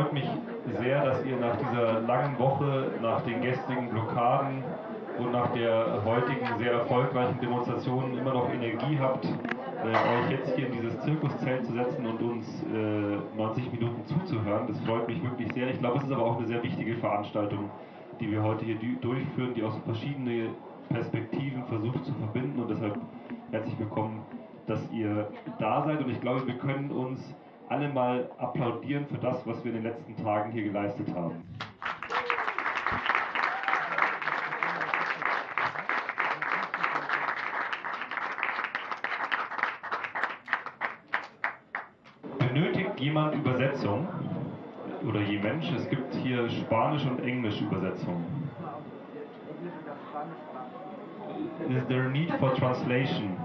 freut mich sehr, dass ihr nach dieser langen Woche, nach den gestrigen Blockaden und nach der heutigen sehr erfolgreichen Demonstration immer noch Energie habt, äh, euch jetzt hier in dieses Zirkuszelt zu setzen und uns äh, 90 Minuten zuzuhören. Das freut mich wirklich sehr. Ich glaube, es ist aber auch eine sehr wichtige Veranstaltung, die wir heute hier durchführen, die aus verschiedenen Perspektiven versucht zu verbinden und deshalb herzlich willkommen, dass ihr da seid und ich glaube, wir können uns alle mal applaudieren für das, was wir in den letzten Tagen hier geleistet haben. Benötigt jemand Übersetzung? Oder je Mensch? Es gibt hier Spanisch und Englisch Übersetzung. Is there a need for translation?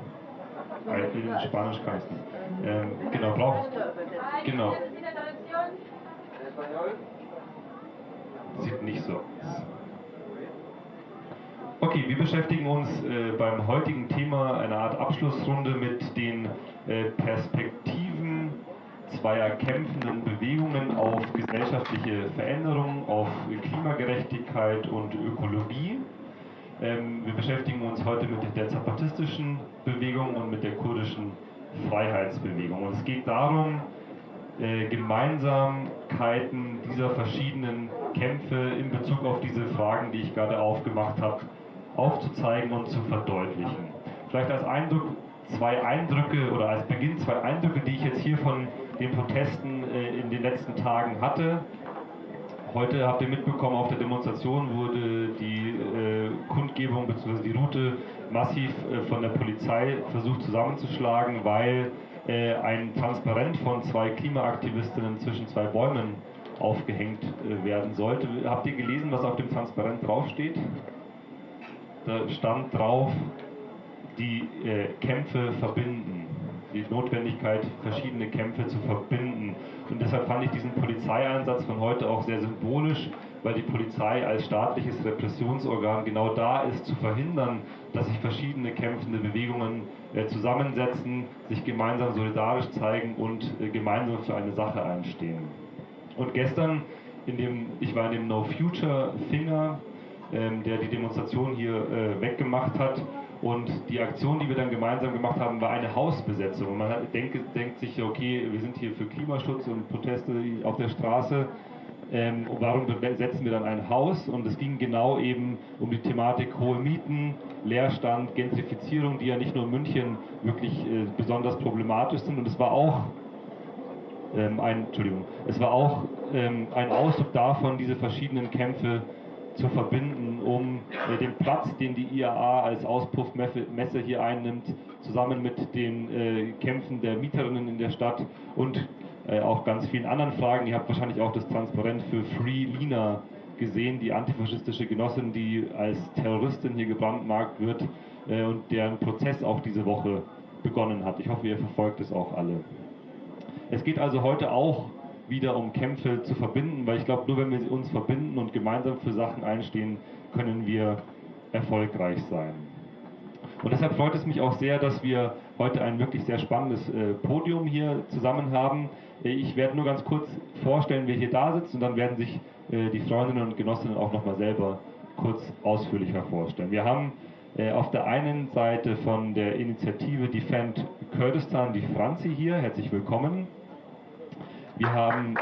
In Spanisch kann ich nicht. Ähm, genau, braucht. Genau. Sieht nicht so aus. Okay, wir beschäftigen uns äh, beim heutigen Thema einer Art Abschlussrunde mit den äh, Perspektiven zweier kämpfenden Bewegungen auf gesellschaftliche Veränderung, auf Klimagerechtigkeit und Ökologie. Ähm, wir beschäftigen uns heute mit der zapatistischen Bewegung und mit der kurdischen Freiheitsbewegung. Und es geht darum, äh, Gemeinsamkeiten dieser verschiedenen Kämpfe in Bezug auf diese Fragen, die ich gerade aufgemacht habe, aufzuzeigen und zu verdeutlichen. Vielleicht als Eindruck zwei Eindrücke oder als Beginn zwei Eindrücke, die ich jetzt hier von den Protesten äh, in den letzten Tagen hatte. Heute habt ihr mitbekommen, auf der Demonstration wurde die äh, Kundgebung bzw. die Route massiv äh, von der Polizei versucht zusammenzuschlagen, weil äh, ein Transparent von zwei Klimaaktivistinnen zwischen zwei Bäumen aufgehängt äh, werden sollte. Habt ihr gelesen, was auf dem Transparent draufsteht? Da stand drauf, die äh, Kämpfe verbinden die Notwendigkeit, verschiedene Kämpfe zu verbinden. Und deshalb fand ich diesen Polizeieinsatz von heute auch sehr symbolisch, weil die Polizei als staatliches Repressionsorgan genau da ist, zu verhindern, dass sich verschiedene kämpfende Bewegungen äh, zusammensetzen, sich gemeinsam solidarisch zeigen und äh, gemeinsam für eine Sache einstehen. Und gestern, in dem, ich war in dem No Future Finger, ähm, der die Demonstration hier äh, weggemacht hat, und die Aktion, die wir dann gemeinsam gemacht haben, war eine Hausbesetzung. Und man hat, denkt, denkt sich, okay, wir sind hier für Klimaschutz und Proteste auf der Straße. Ähm, warum besetzen wir dann ein Haus? Und es ging genau eben um die Thematik hohe Mieten, Leerstand, Gentrifizierung, die ja nicht nur in München wirklich äh, besonders problematisch sind. Und es war auch ähm, ein, Entschuldigung, es war auch ähm, ein Ausdruck davon, diese verschiedenen Kämpfe zu verbinden, um äh, den Platz, den die IAA als Auspuffmesse hier einnimmt, zusammen mit den äh, Kämpfen der Mieterinnen in der Stadt und äh, auch ganz vielen anderen Fragen. Ihr habt wahrscheinlich auch das Transparent für Free Lina gesehen, die antifaschistische Genossin, die als Terroristin hier gebrandmarkt wird äh, und deren Prozess auch diese Woche begonnen hat. Ich hoffe, ihr verfolgt es auch alle. Es geht also heute auch wieder um Kämpfe zu verbinden, weil ich glaube, nur wenn wir uns verbinden und gemeinsam für Sachen einstehen, können wir erfolgreich sein. Und deshalb freut es mich auch sehr, dass wir heute ein wirklich sehr spannendes äh, Podium hier zusammen haben. Äh, ich werde nur ganz kurz vorstellen, wer hier da sitzt und dann werden sich äh, die Freundinnen und Genossinnen auch nochmal selber kurz ausführlicher vorstellen. Wir haben äh, auf der einen Seite von der Initiative Defend Kurdistan die Franzi hier, herzlich willkommen. Wir haben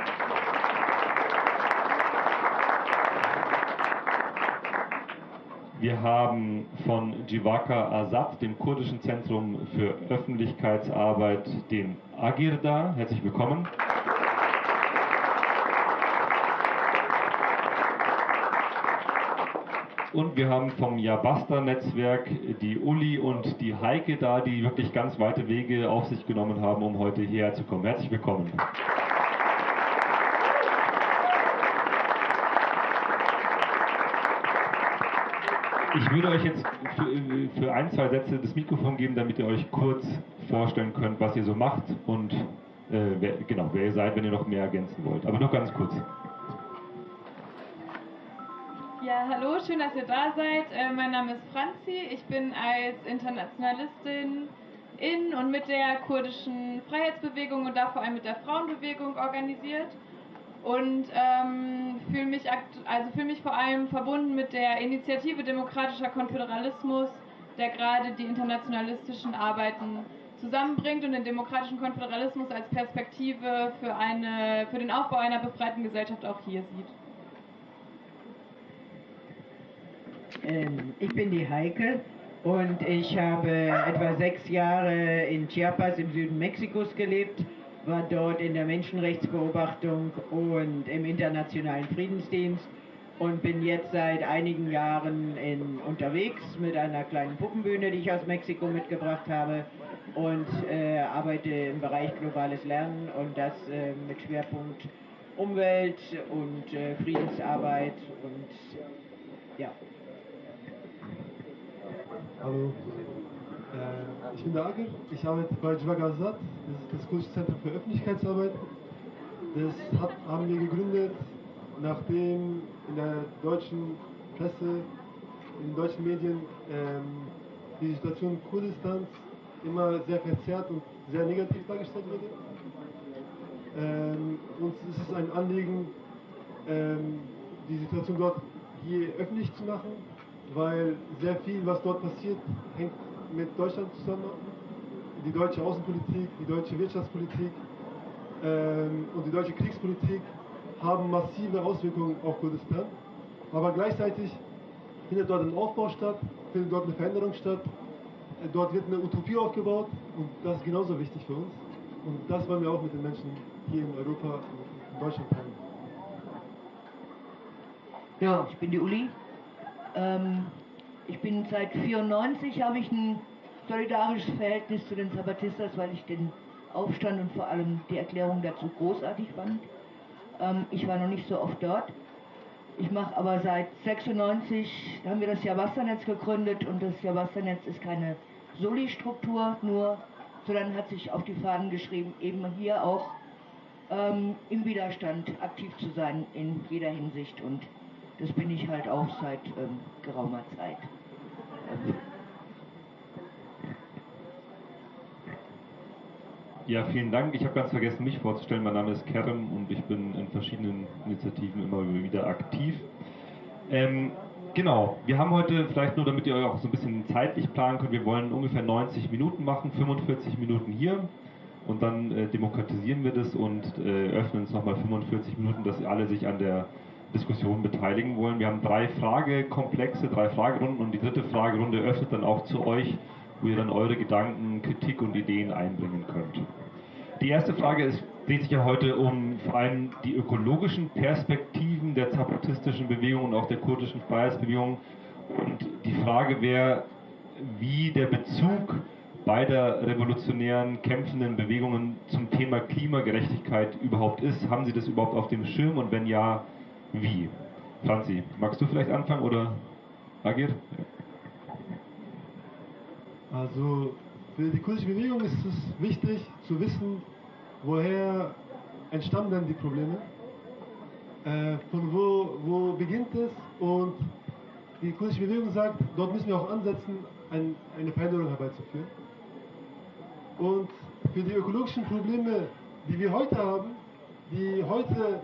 Wir haben von Jivaka Azad, dem kurdischen Zentrum für Öffentlichkeitsarbeit, den Agir da. Herzlich willkommen. Und wir haben vom Yabasta-Netzwerk die Uli und die Heike da, die wirklich ganz weite Wege auf sich genommen haben, um heute hierher zu kommen. Herzlich willkommen. Ich würde euch jetzt für, für, ein, zwei Sätze das Mikrofon geben, damit ihr euch kurz vorstellen könnt, was ihr so macht und äh, wer, genau, wer ihr seid, wenn ihr noch mehr ergänzen wollt. Aber noch ganz kurz. Ja, hallo, schön, dass ihr da seid. Äh, mein Name ist Franzi. Ich bin als Internationalistin in und mit der kurdischen Freiheitsbewegung und da vor allem mit der Frauenbewegung organisiert. Und ähm, fühle mich, also fühl mich vor allem verbunden mit der Initiative Demokratischer Konföderalismus, der gerade die internationalistischen Arbeiten zusammenbringt und den demokratischen Konföderalismus als Perspektive für, eine, für den Aufbau einer befreiten Gesellschaft auch hier sieht. Ähm, ich bin die Heike und ich habe etwa sechs Jahre in Chiapas im Süden Mexikos gelebt war dort in der Menschenrechtsbeobachtung und im internationalen Friedensdienst und bin jetzt seit einigen Jahren in, unterwegs mit einer kleinen Puppenbühne, die ich aus Mexiko mitgebracht habe und äh, arbeite im Bereich globales Lernen und das äh, mit Schwerpunkt Umwelt und äh, Friedensarbeit und ja. Hallo, äh, ich bin der Agir, ich arbeite bei Jwagazat, das ist das Kurdische Zentrum für Öffentlichkeitsarbeit. Das hat, haben wir gegründet, nachdem in der deutschen Presse, in den deutschen Medien ähm, die Situation Kurdistans immer sehr verzerrt und sehr negativ dargestellt wurde. Ähm, uns ist es ein Anliegen, ähm, die Situation dort hier öffentlich zu machen, weil sehr viel, was dort passiert, hängt mit Deutschland zusammen. Die deutsche Außenpolitik, die deutsche Wirtschaftspolitik ähm, und die deutsche Kriegspolitik haben massive Auswirkungen auf Kurdistan. Aber gleichzeitig findet dort ein Aufbau statt, findet dort eine Veränderung statt. Dort wird eine Utopie aufgebaut und das ist genauso wichtig für uns. Und das wollen wir auch mit den Menschen hier in Europa und in Deutschland teilen. Ja, ich bin die Uli. Ähm, ich bin seit 94 habe ich ein solidarisches Verhältnis zu den Zapatistas, weil ich den Aufstand und vor allem die Erklärung dazu großartig fand. Ähm, ich war noch nicht so oft dort. Ich mache aber seit 96 haben wir das Jahrwassernetz gegründet und das Jahrwassernetz ist keine Soli-Struktur nur, sondern hat sich auf die Fahnen geschrieben, eben hier auch ähm, im Widerstand aktiv zu sein in jeder Hinsicht und das bin ich halt auch seit ähm, geraumer Zeit. Ja, vielen Dank. Ich habe ganz vergessen, mich vorzustellen. Mein Name ist Kerem und ich bin in verschiedenen Initiativen immer wieder aktiv. Ähm, genau, wir haben heute, vielleicht nur damit ihr euch auch so ein bisschen zeitlich planen könnt, wir wollen ungefähr 90 Minuten machen, 45 Minuten hier und dann äh, demokratisieren wir das und äh, öffnen es nochmal 45 Minuten, dass alle sich an der Diskussion beteiligen wollen. Wir haben drei Fragekomplexe, drei Fragerunden und die dritte Fragerunde öffnet dann auch zu euch, wo ihr dann eure Gedanken, Kritik und Ideen einbringen könnt. Die erste Frage ist, dreht sich ja heute um vor allem die ökologischen Perspektiven der zapatistischen Bewegung und auch der kurdischen Freiheitsbewegung. Und die Frage wäre, wie der Bezug beider revolutionären kämpfenden Bewegungen zum Thema Klimagerechtigkeit überhaupt ist. Haben Sie das überhaupt auf dem Schirm und wenn ja, wie. Franzi, magst du vielleicht anfangen oder Agir? Also für die kurdische Bewegung ist es wichtig zu wissen, woher entstammen denn die Probleme, äh, von wo, wo beginnt es und die kurdische Bewegung sagt, dort müssen wir auch ansetzen, ein, eine Veränderung herbeizuführen. Und für die ökologischen Probleme, die wir heute haben, die heute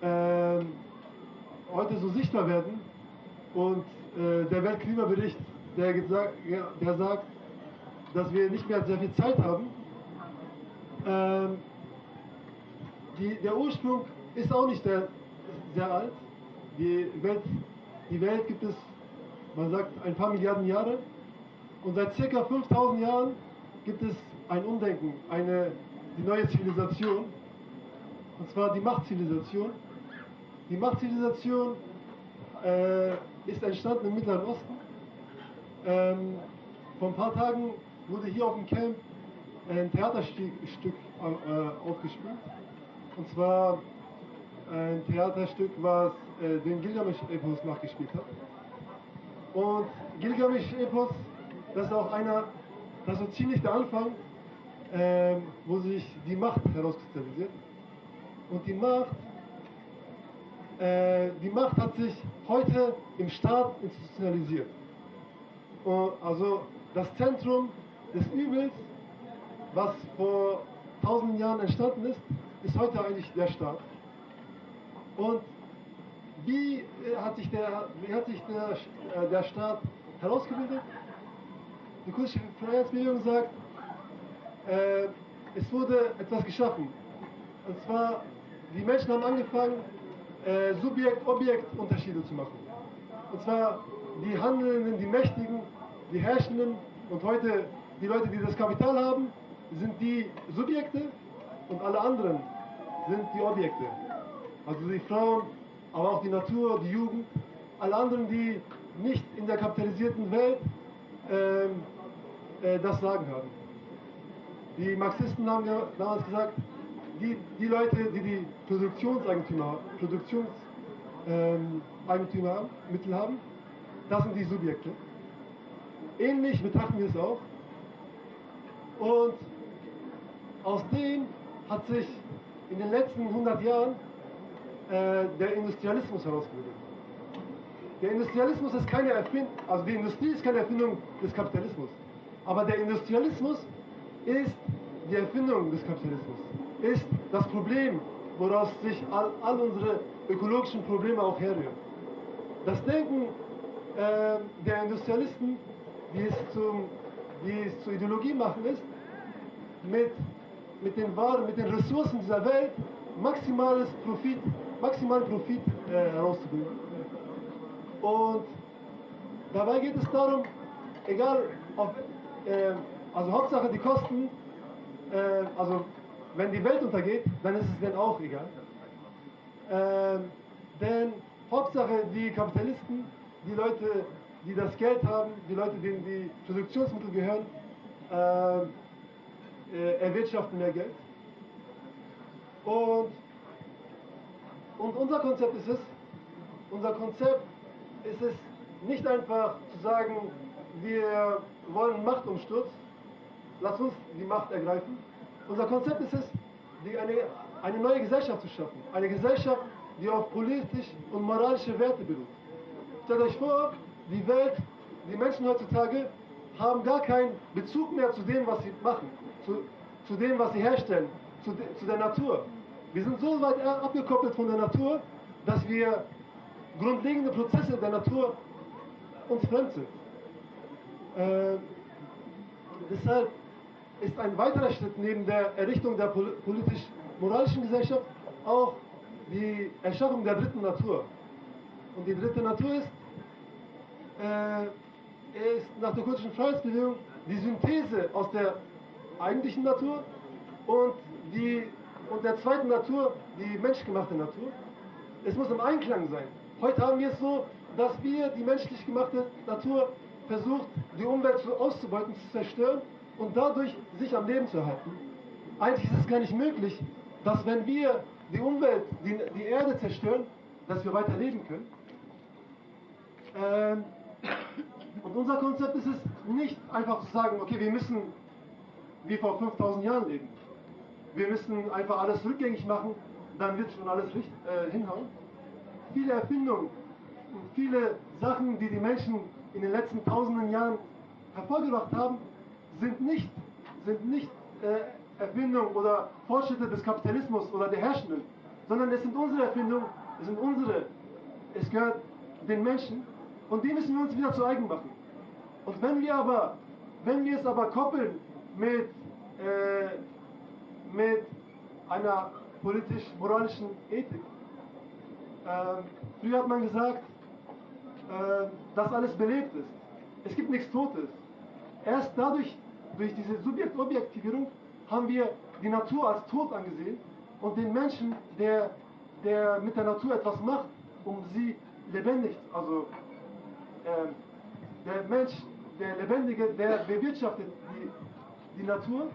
äh, heute so sichtbar werden. Und äh, der Weltklimabericht, der, der sagt, dass wir nicht mehr sehr viel Zeit haben. Ähm, die, der Ursprung ist auch nicht sehr, sehr alt. Die Welt, die Welt gibt es, man sagt, ein paar Milliarden Jahre. Und seit circa 5000 Jahren gibt es ein Umdenken, eine, die neue Zivilisation. Und zwar die Machtzivilisation. Die Machtzivilisation äh, ist entstanden im Mittleren Osten. Ähm, vor ein paar Tagen wurde hier auf dem Camp ein Theaterstück äh, aufgespielt. Und zwar ein Theaterstück, was äh, den Gilgamesch-Epos nachgespielt hat. Und Gilgamesch-Epos, das ist auch einer, das ist so ziemlich der Anfang, äh, wo sich die Macht herauskristallisiert. Und die Macht äh, die Macht hat sich heute im Staat institutionalisiert. also das Zentrum des Übels, was vor tausenden Jahren entstanden ist, ist heute eigentlich der Staat. Und wie äh, hat sich der, wie hat sich der, äh, der Staat herausgebildet? Die kurdische Freiheitsbewegung sagt, äh, es wurde etwas geschaffen. Und zwar, die Menschen haben angefangen, äh, Subjekt-Objekt-Unterschiede zu machen. Und zwar die Handelnden, die Mächtigen, die Herrschenden und heute die Leute, die das Kapital haben, sind die Subjekte und alle anderen sind die Objekte. Also die Frauen, aber auch die Natur, die Jugend, alle anderen, die nicht in der kapitalisierten Welt ähm, äh, das Sagen haben. Die Marxisten haben ja damals gesagt, die, die Leute, die die Produktionseigentümer, Produktionseigentümer ähm, haben, Mittel haben, das sind die Subjekte. Ähnlich betrachten wir es auch. Und aus dem hat sich in den letzten 100 Jahren äh, der Industrialismus herausgebildet. Der Industrialismus ist keine Erfindung, also die Industrie ist keine Erfindung des Kapitalismus. Aber der Industrialismus ist die Erfindung des Kapitalismus, ist das Problem, woraus sich all, all unsere ökologischen Probleme auch herrühren. Das Denken äh, der Industrialisten, wie es, zum, wie es zur Ideologie machen ist, mit, mit den Waren, mit den Ressourcen dieser Welt maximales Profit, maximalen Profit äh, herauszubilden. Und dabei geht es darum, egal ob, äh, also Hauptsache die Kosten, äh, also wenn die Welt untergeht, dann ist es denen auch egal. Ähm, denn Hauptsache die Kapitalisten, die Leute, die das Geld haben, die Leute, denen die Produktionsmittel gehören, äh, äh, erwirtschaften mehr Geld. Und, und unser Konzept ist es, unser Konzept ist es nicht einfach zu sagen, wir wollen Machtumsturz, lass uns die Macht ergreifen. Unser Konzept ist es, eine, eine neue Gesellschaft zu schaffen. Eine Gesellschaft, die auf politisch und moralische Werte beruht. Stellt euch vor, die Welt, die Menschen heutzutage haben gar keinen Bezug mehr zu dem, was sie machen, zu, zu dem, was sie herstellen, zu, zu der Natur. Wir sind so weit abgekoppelt von der Natur, dass wir grundlegende Prozesse der Natur uns fremd sind. Äh, deshalb ist ein weiterer Schritt neben der Errichtung der politisch-moralischen Gesellschaft auch die Erschaffung der dritten Natur. Und die dritte Natur ist, äh, ist nach der kurdischen Freiheitsbewegung die Synthese aus der eigentlichen Natur und, die, und der zweiten Natur, die menschgemachte Natur. Es muss im Einklang sein. Heute haben wir es so, dass wir die menschlich gemachte Natur versucht, die Umwelt auszubeuten, zu zerstören und dadurch sich am Leben zu erhalten. Eigentlich ist es gar nicht möglich, dass wenn wir die Umwelt, die, die Erde zerstören, dass wir weiter leben können. Ähm, und unser Konzept ist es nicht einfach zu sagen, okay, wir müssen wie vor 5000 Jahren leben. Wir müssen einfach alles rückgängig machen, dann wird schon alles äh, hinhauen. Viele Erfindungen und viele Sachen, die die Menschen in den letzten tausenden Jahren hervorgebracht haben, sind nicht, sind nicht äh, Erfindung oder Fortschritte des Kapitalismus oder der Herrschenden, sondern es sind unsere Erfindungen, es sind unsere, es gehört den Menschen und die müssen wir uns wieder zu eigen machen. Und wenn wir aber, wenn wir es aber koppeln mit, äh, mit einer politisch-moralischen Ethik, äh, früher hat man gesagt, äh, dass alles belebt ist. Es gibt nichts Totes. Erst dadurch, durch diese Subjekt-Objektivierung, haben wir die Natur als tot angesehen und den Menschen, der, der mit der Natur etwas macht, um sie lebendig, also äh, der Mensch, der Lebendige, der bewirtschaftet die, die Natur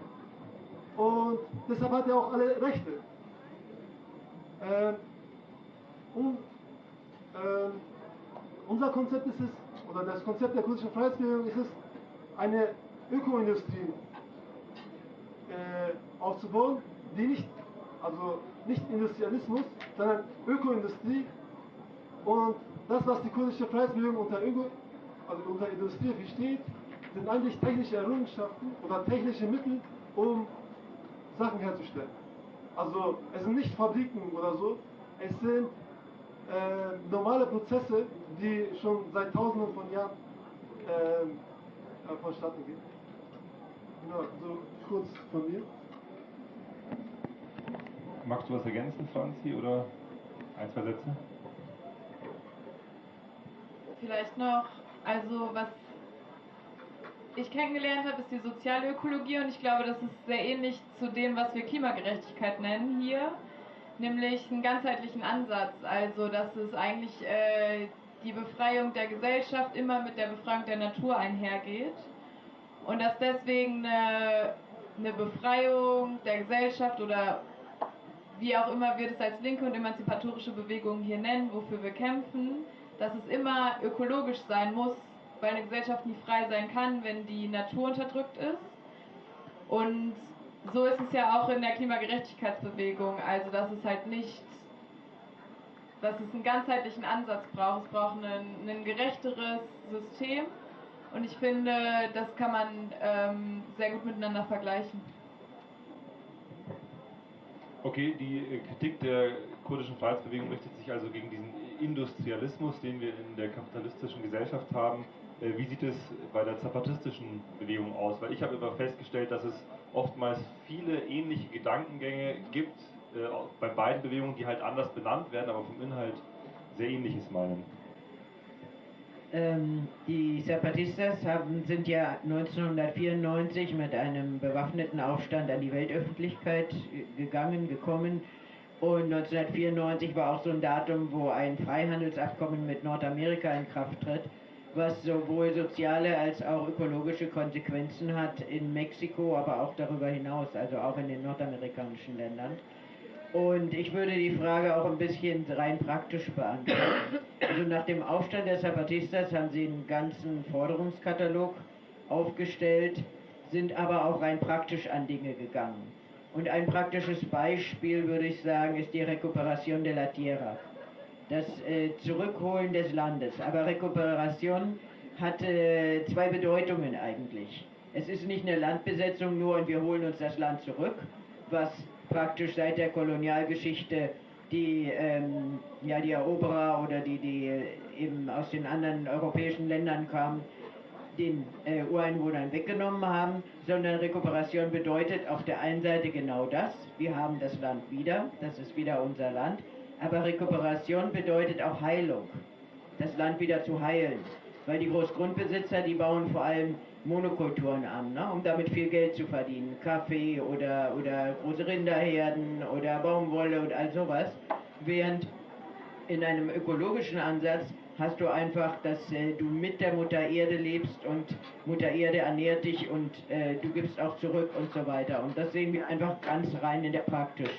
und deshalb hat er auch alle Rechte. Äh, und, äh, unser Konzept ist es, oder das Konzept der kurdischen Freiheitsbewegung ist es, eine Ökoindustrie äh, aufzubauen, die nicht, also nicht Industrialismus, sondern Ökoindustrie und das, was die kurdische Freiheitsbewegung unter, Öko, also unter Industrie versteht, sind eigentlich technische Errungenschaften oder technische Mittel, um Sachen herzustellen. Also es sind nicht Fabriken oder so, es sind äh, normale Prozesse, die schon seit tausenden von Jahren äh, äh vonstatten gehen. Genau, so kurz von mir. Magst du was ergänzen, Franzi, oder ein, zwei Sätze? Vielleicht noch, also was ich kennengelernt habe, ist die Sozialökologie und ich glaube, das ist sehr ähnlich zu dem, was wir Klimagerechtigkeit nennen hier, nämlich einen ganzheitlichen Ansatz. Also, dass es eigentlich äh, die Befreiung der Gesellschaft immer mit der Befreiung der Natur einhergeht und dass deswegen eine, eine Befreiung der Gesellschaft oder wie auch immer wir das als linke und emanzipatorische Bewegung hier nennen, wofür wir kämpfen, dass es immer ökologisch sein muss, weil eine Gesellschaft nie frei sein kann, wenn die Natur unterdrückt ist. Und so ist es ja auch in der Klimagerechtigkeitsbewegung, also dass es halt nicht, dass es einen ganzheitlichen Ansatz braucht. Es braucht ein, ein gerechteres System und ich finde, das kann man ähm, sehr gut miteinander vergleichen. Okay, die äh, Kritik der kurdischen Freiheitsbewegung richtet sich also gegen diesen Industrialismus, den wir in der kapitalistischen Gesellschaft haben. Äh, wie sieht es bei der zapatistischen Bewegung aus? Weil ich habe immer festgestellt, dass es oftmals viele ähnliche Gedankengänge gibt äh, bei beiden Bewegungen, die halt anders benannt werden, aber vom Inhalt sehr ähnliches meinen. Ähm, die Zapatistas haben, sind ja 1994 mit einem bewaffneten Aufstand an die Weltöffentlichkeit gegangen, gekommen. Und 1994 war auch so ein Datum, wo ein Freihandelsabkommen mit Nordamerika in Kraft tritt, was sowohl soziale als auch ökologische Konsequenzen hat in Mexiko, aber auch darüber hinaus, also auch in den nordamerikanischen Ländern. Und ich würde die Frage auch ein bisschen rein praktisch beantworten. Also nach dem Aufstand der Zapatistas haben sie einen ganzen Forderungskatalog aufgestellt, sind aber auch rein praktisch an Dinge gegangen. Und ein praktisches Beispiel, würde ich sagen, ist die Recuperación de la Tierra. Das äh, Zurückholen des Landes. Aber Recuperation hat äh, zwei Bedeutungen eigentlich. Es ist nicht eine Landbesetzung nur und wir holen uns das Land zurück, was praktisch seit der Kolonialgeschichte die, ähm, ja, die Eroberer oder die, die eben aus den anderen europäischen Ländern kamen, den äh, Ureinwohnern weggenommen haben, sondern Rekuperation bedeutet auf der einen Seite genau das, wir haben das Land wieder, das ist wieder unser Land, aber Rekuperation bedeutet auch Heilung, das Land wieder zu heilen, weil die Großgrundbesitzer, die bauen vor allem Monokulturen an, ne, um damit viel Geld zu verdienen. Kaffee oder, oder große Rinderherden oder Baumwolle und all sowas. Während in einem ökologischen Ansatz hast du einfach, dass äh, du mit der Mutter Erde lebst und Mutter Erde ernährt dich und äh, du gibst auch zurück und so weiter. Und das sehen wir einfach ganz rein in der Praktisch.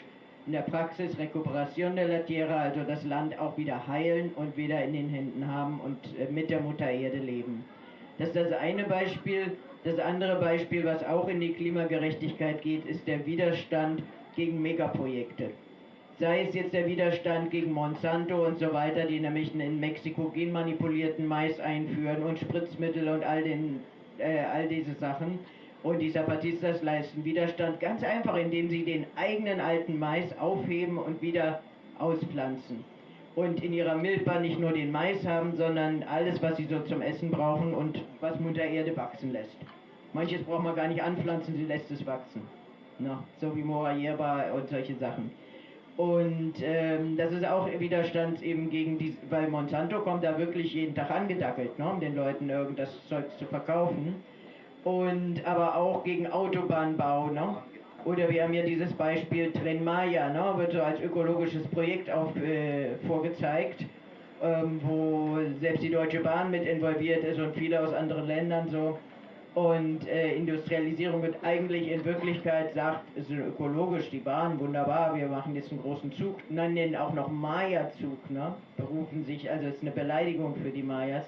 In der Praxis Recuperation de la Tierra, also das Land auch wieder heilen und wieder in den Händen haben und äh, mit der Mutter Erde leben. Das ist das eine Beispiel. Das andere Beispiel, was auch in die Klimagerechtigkeit geht, ist der Widerstand gegen Megaprojekte. Sei es jetzt der Widerstand gegen Monsanto und so weiter, die nämlich in Mexiko genmanipulierten Mais einführen und Spritzmittel und all, den, äh, all diese Sachen. Und die Zapatistas leisten Widerstand ganz einfach, indem sie den eigenen alten Mais aufheben und wieder auspflanzen und in ihrer Milchbahn nicht nur den Mais haben, sondern alles, was sie so zum Essen brauchen und was Mutter Erde wachsen lässt. Manches braucht man gar nicht anpflanzen, sie lässt es wachsen. Na, so wie Mora Yerba und solche Sachen. Und ähm, das ist auch Widerstand eben gegen die, weil Monsanto kommt da wirklich jeden Tag angedackelt, ne, um den Leuten irgendwas Zeug zu verkaufen. Und aber auch gegen Autobahnbau, ne? Oder wir haben ja dieses Beispiel Tren Maya, ne, wird so als ökologisches Projekt auf, äh, vorgezeigt, ähm, wo selbst die Deutsche Bahn mit involviert ist und viele aus anderen Ländern so. Und äh, Industrialisierung wird eigentlich in Wirklichkeit sagt, ist ökologisch, die Bahn, wunderbar, wir machen jetzt einen großen Zug, nennen den auch noch Maya-Zug, ne? berufen sich, also es ist eine Beleidigung für die Mayas.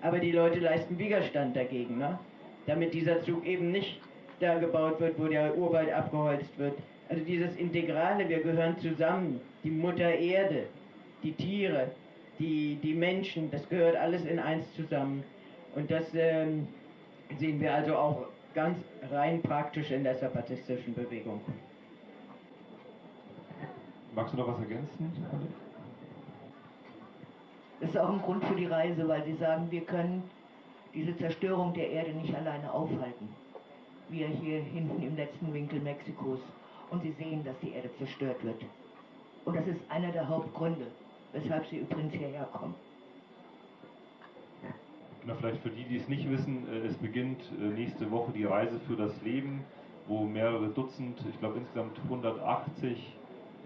Aber die Leute leisten Widerstand dagegen, ne? damit dieser Zug eben nicht da gebaut wird, wo der Urwald abgeholzt wird. Also dieses Integrale, wir gehören zusammen. Die Mutter Erde, die Tiere, die, die Menschen, das gehört alles in eins zusammen. Und das ähm, sehen wir also auch ganz rein praktisch in der zapatistischen Bewegung. Magst du noch was ergänzen? Das ist auch ein Grund für die Reise, weil sie sagen, wir können diese Zerstörung der Erde nicht alleine aufhalten. Wir hier hinten im letzten Winkel Mexikos. Und sie sehen, dass die Erde zerstört wird. Und das ist einer der Hauptgründe, weshalb sie übrigens hierher kommen. Na, vielleicht für die, die es nicht wissen, äh, es beginnt äh, nächste Woche die Reise für das Leben, wo mehrere Dutzend, ich glaube insgesamt 180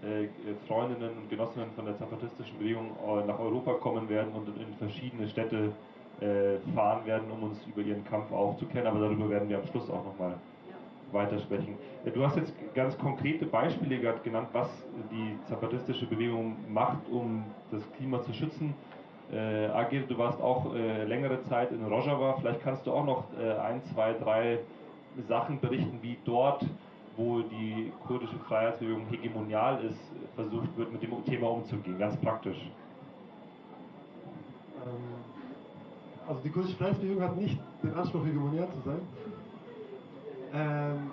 äh, Freundinnen und Genossinnen von der zapatistischen Bewegung nach Europa kommen werden und in verschiedene Städte fahren werden, um uns über ihren Kampf aufzuklären. Aber darüber werden wir am Schluss auch nochmal weitersprechen. Du hast jetzt ganz konkrete Beispiele genannt, was die zapatistische Bewegung macht, um das Klima zu schützen. Äh, Agir, du warst auch äh, längere Zeit in Rojava. Vielleicht kannst du auch noch äh, ein, zwei, drei Sachen berichten, wie dort, wo die kurdische Freiheitsbewegung hegemonial ist, versucht wird, mit dem Thema umzugehen, ganz praktisch. Ähm, also die kurdische Freiheitsbewegung hat nicht den Anspruch, hegemonial zu sein. Ähm,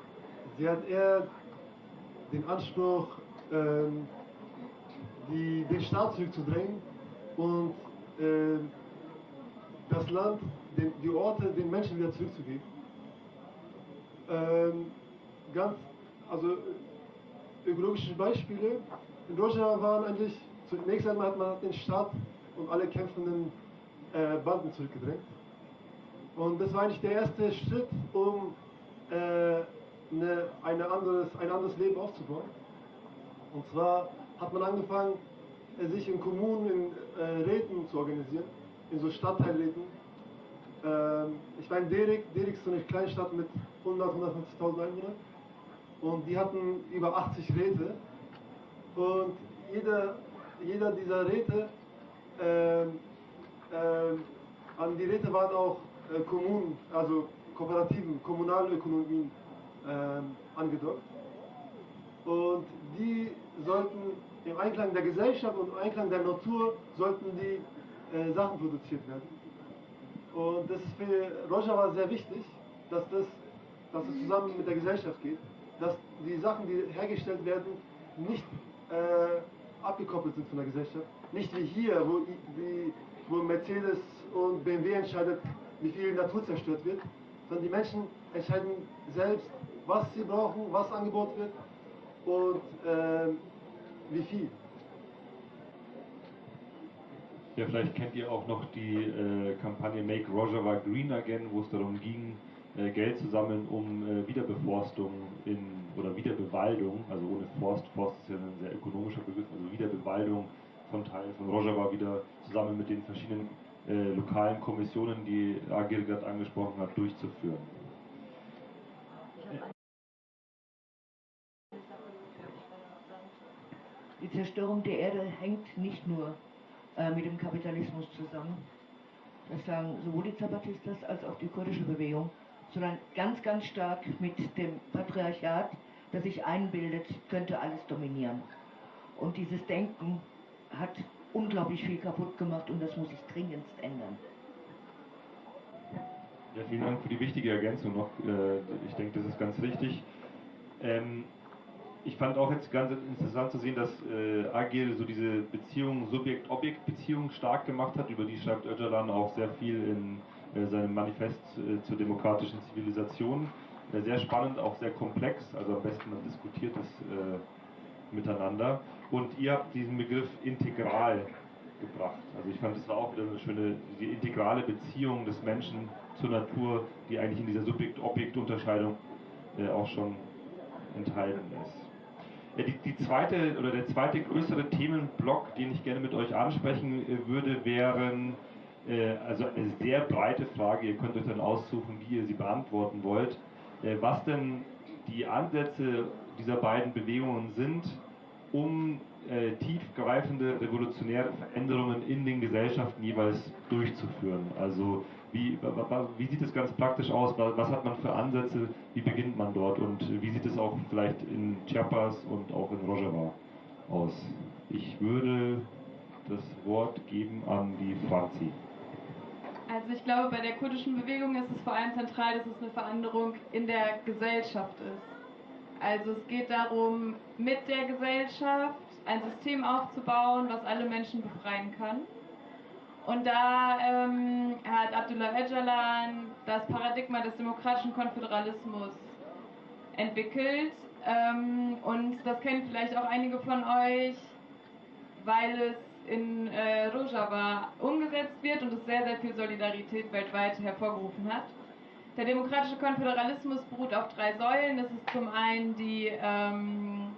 sie hat eher den Anspruch, ähm, die, den Staat zurückzudrängen und äh, das Land, den, die Orte den Menschen wieder zurückzugeben. Ähm, ganz, also ökologische Beispiele. In Rojava waren eigentlich, zunächst einmal hat man den Staat und alle kämpfenden äh, Banden zurückgedrängt. Und das war eigentlich der erste Schritt, um äh, eine, eine anderes, ein anderes Leben aufzubauen. Und zwar hat man angefangen, äh, sich in Kommunen, in äh, Räten zu organisieren, in so Stadtteilräten. Ähm, ich war in Derik, Derik ist so eine Kleinstadt mit 100, 150.000 Einwohnern und die hatten über 80 Räte und jeder, jeder dieser Räte, äh, äh, an die Räte waren auch äh, Kommunen, also Kooperativen, Kommunalökonomien äh, angedockt und die sollten im Einklang der Gesellschaft und im Einklang der Natur sollten die äh, Sachen produziert werden. Und das ist für Rojava sehr wichtig, dass das, dass es zusammen mit der Gesellschaft geht, dass die Sachen, die hergestellt werden, nicht äh, abgekoppelt sind von der Gesellschaft. Nicht wie hier, wo, wie, wo Mercedes und BMW entscheidet, wie viel Natur zerstört wird, sondern die Menschen entscheiden selbst, was sie brauchen, was angeboten wird und äh, wie viel? Ja, vielleicht kennt ihr auch noch die äh, Kampagne Make Rojava Green Again, wo es darum ging, äh, Geld zu sammeln, um äh, Wiederbeforstung in, oder Wiederbewaldung, also ohne Forst, Forst ist ja ein sehr ökonomischer Begriff, also Wiederbewaldung von Teilen von Rojava wieder zusammen mit den verschiedenen äh, lokalen Kommissionen, die Agir gerade angesprochen hat, durchzuführen. Die Zerstörung der Erde hängt nicht nur äh, mit dem Kapitalismus zusammen, das sagen sowohl die Zapatistas als auch die kurdische Bewegung, sondern ganz, ganz stark mit dem Patriarchat, das sich einbildet, könnte alles dominieren. Und dieses Denken hat unglaublich viel kaputt gemacht und das muss sich dringendst ändern. Ja, vielen Dank für die wichtige Ergänzung noch. Äh, ich denke, das ist ganz richtig. Ähm, ich fand auch jetzt ganz interessant zu sehen, dass äh, Agil so diese Beziehung, Subjekt-Objekt-Beziehung stark gemacht hat. Über die schreibt Öcalan auch sehr viel in äh, seinem Manifest zur demokratischen Zivilisation. Sehr spannend, auch sehr komplex, also am besten man diskutiert es miteinander. Und ihr habt diesen Begriff integral gebracht. Also ich fand, das war auch wieder eine schöne, die integrale Beziehung des Menschen zur Natur, die eigentlich in dieser Subjekt-Objekt-Unterscheidung äh, auch schon enthalten ist. Ja, die, die, zweite oder der zweite größere Themenblock, den ich gerne mit euch ansprechen äh, würde, wären äh, also eine sehr breite Frage. Ihr könnt euch dann aussuchen, wie ihr sie beantworten wollt. Äh, was denn die Ansätze dieser beiden Bewegungen sind, um äh, tiefgreifende revolutionäre Veränderungen in den Gesellschaften jeweils durchzuführen. Also wie, wie sieht es ganz praktisch aus? Was hat man für Ansätze? Wie beginnt man dort? Und wie sieht es auch vielleicht in Chiapas und auch in Rojava aus? Ich würde das Wort geben an die Franzi. Also ich glaube, bei der kurdischen Bewegung ist es vor allem zentral, dass es eine Veränderung in der Gesellschaft ist. Also es geht darum, mit der Gesellschaft ein System aufzubauen, was alle Menschen befreien kann Und da ähm, hat Abdullah Öcalan das Paradigma des demokratischen Konföderalismus entwickelt. Ähm, und das kennen vielleicht auch einige von euch, weil es in äh, Rojava umgesetzt wird und es sehr, sehr viel Solidarität weltweit hervorgerufen hat. Der demokratische Konföderalismus beruht auf drei Säulen. Das ist zum einen die ähm,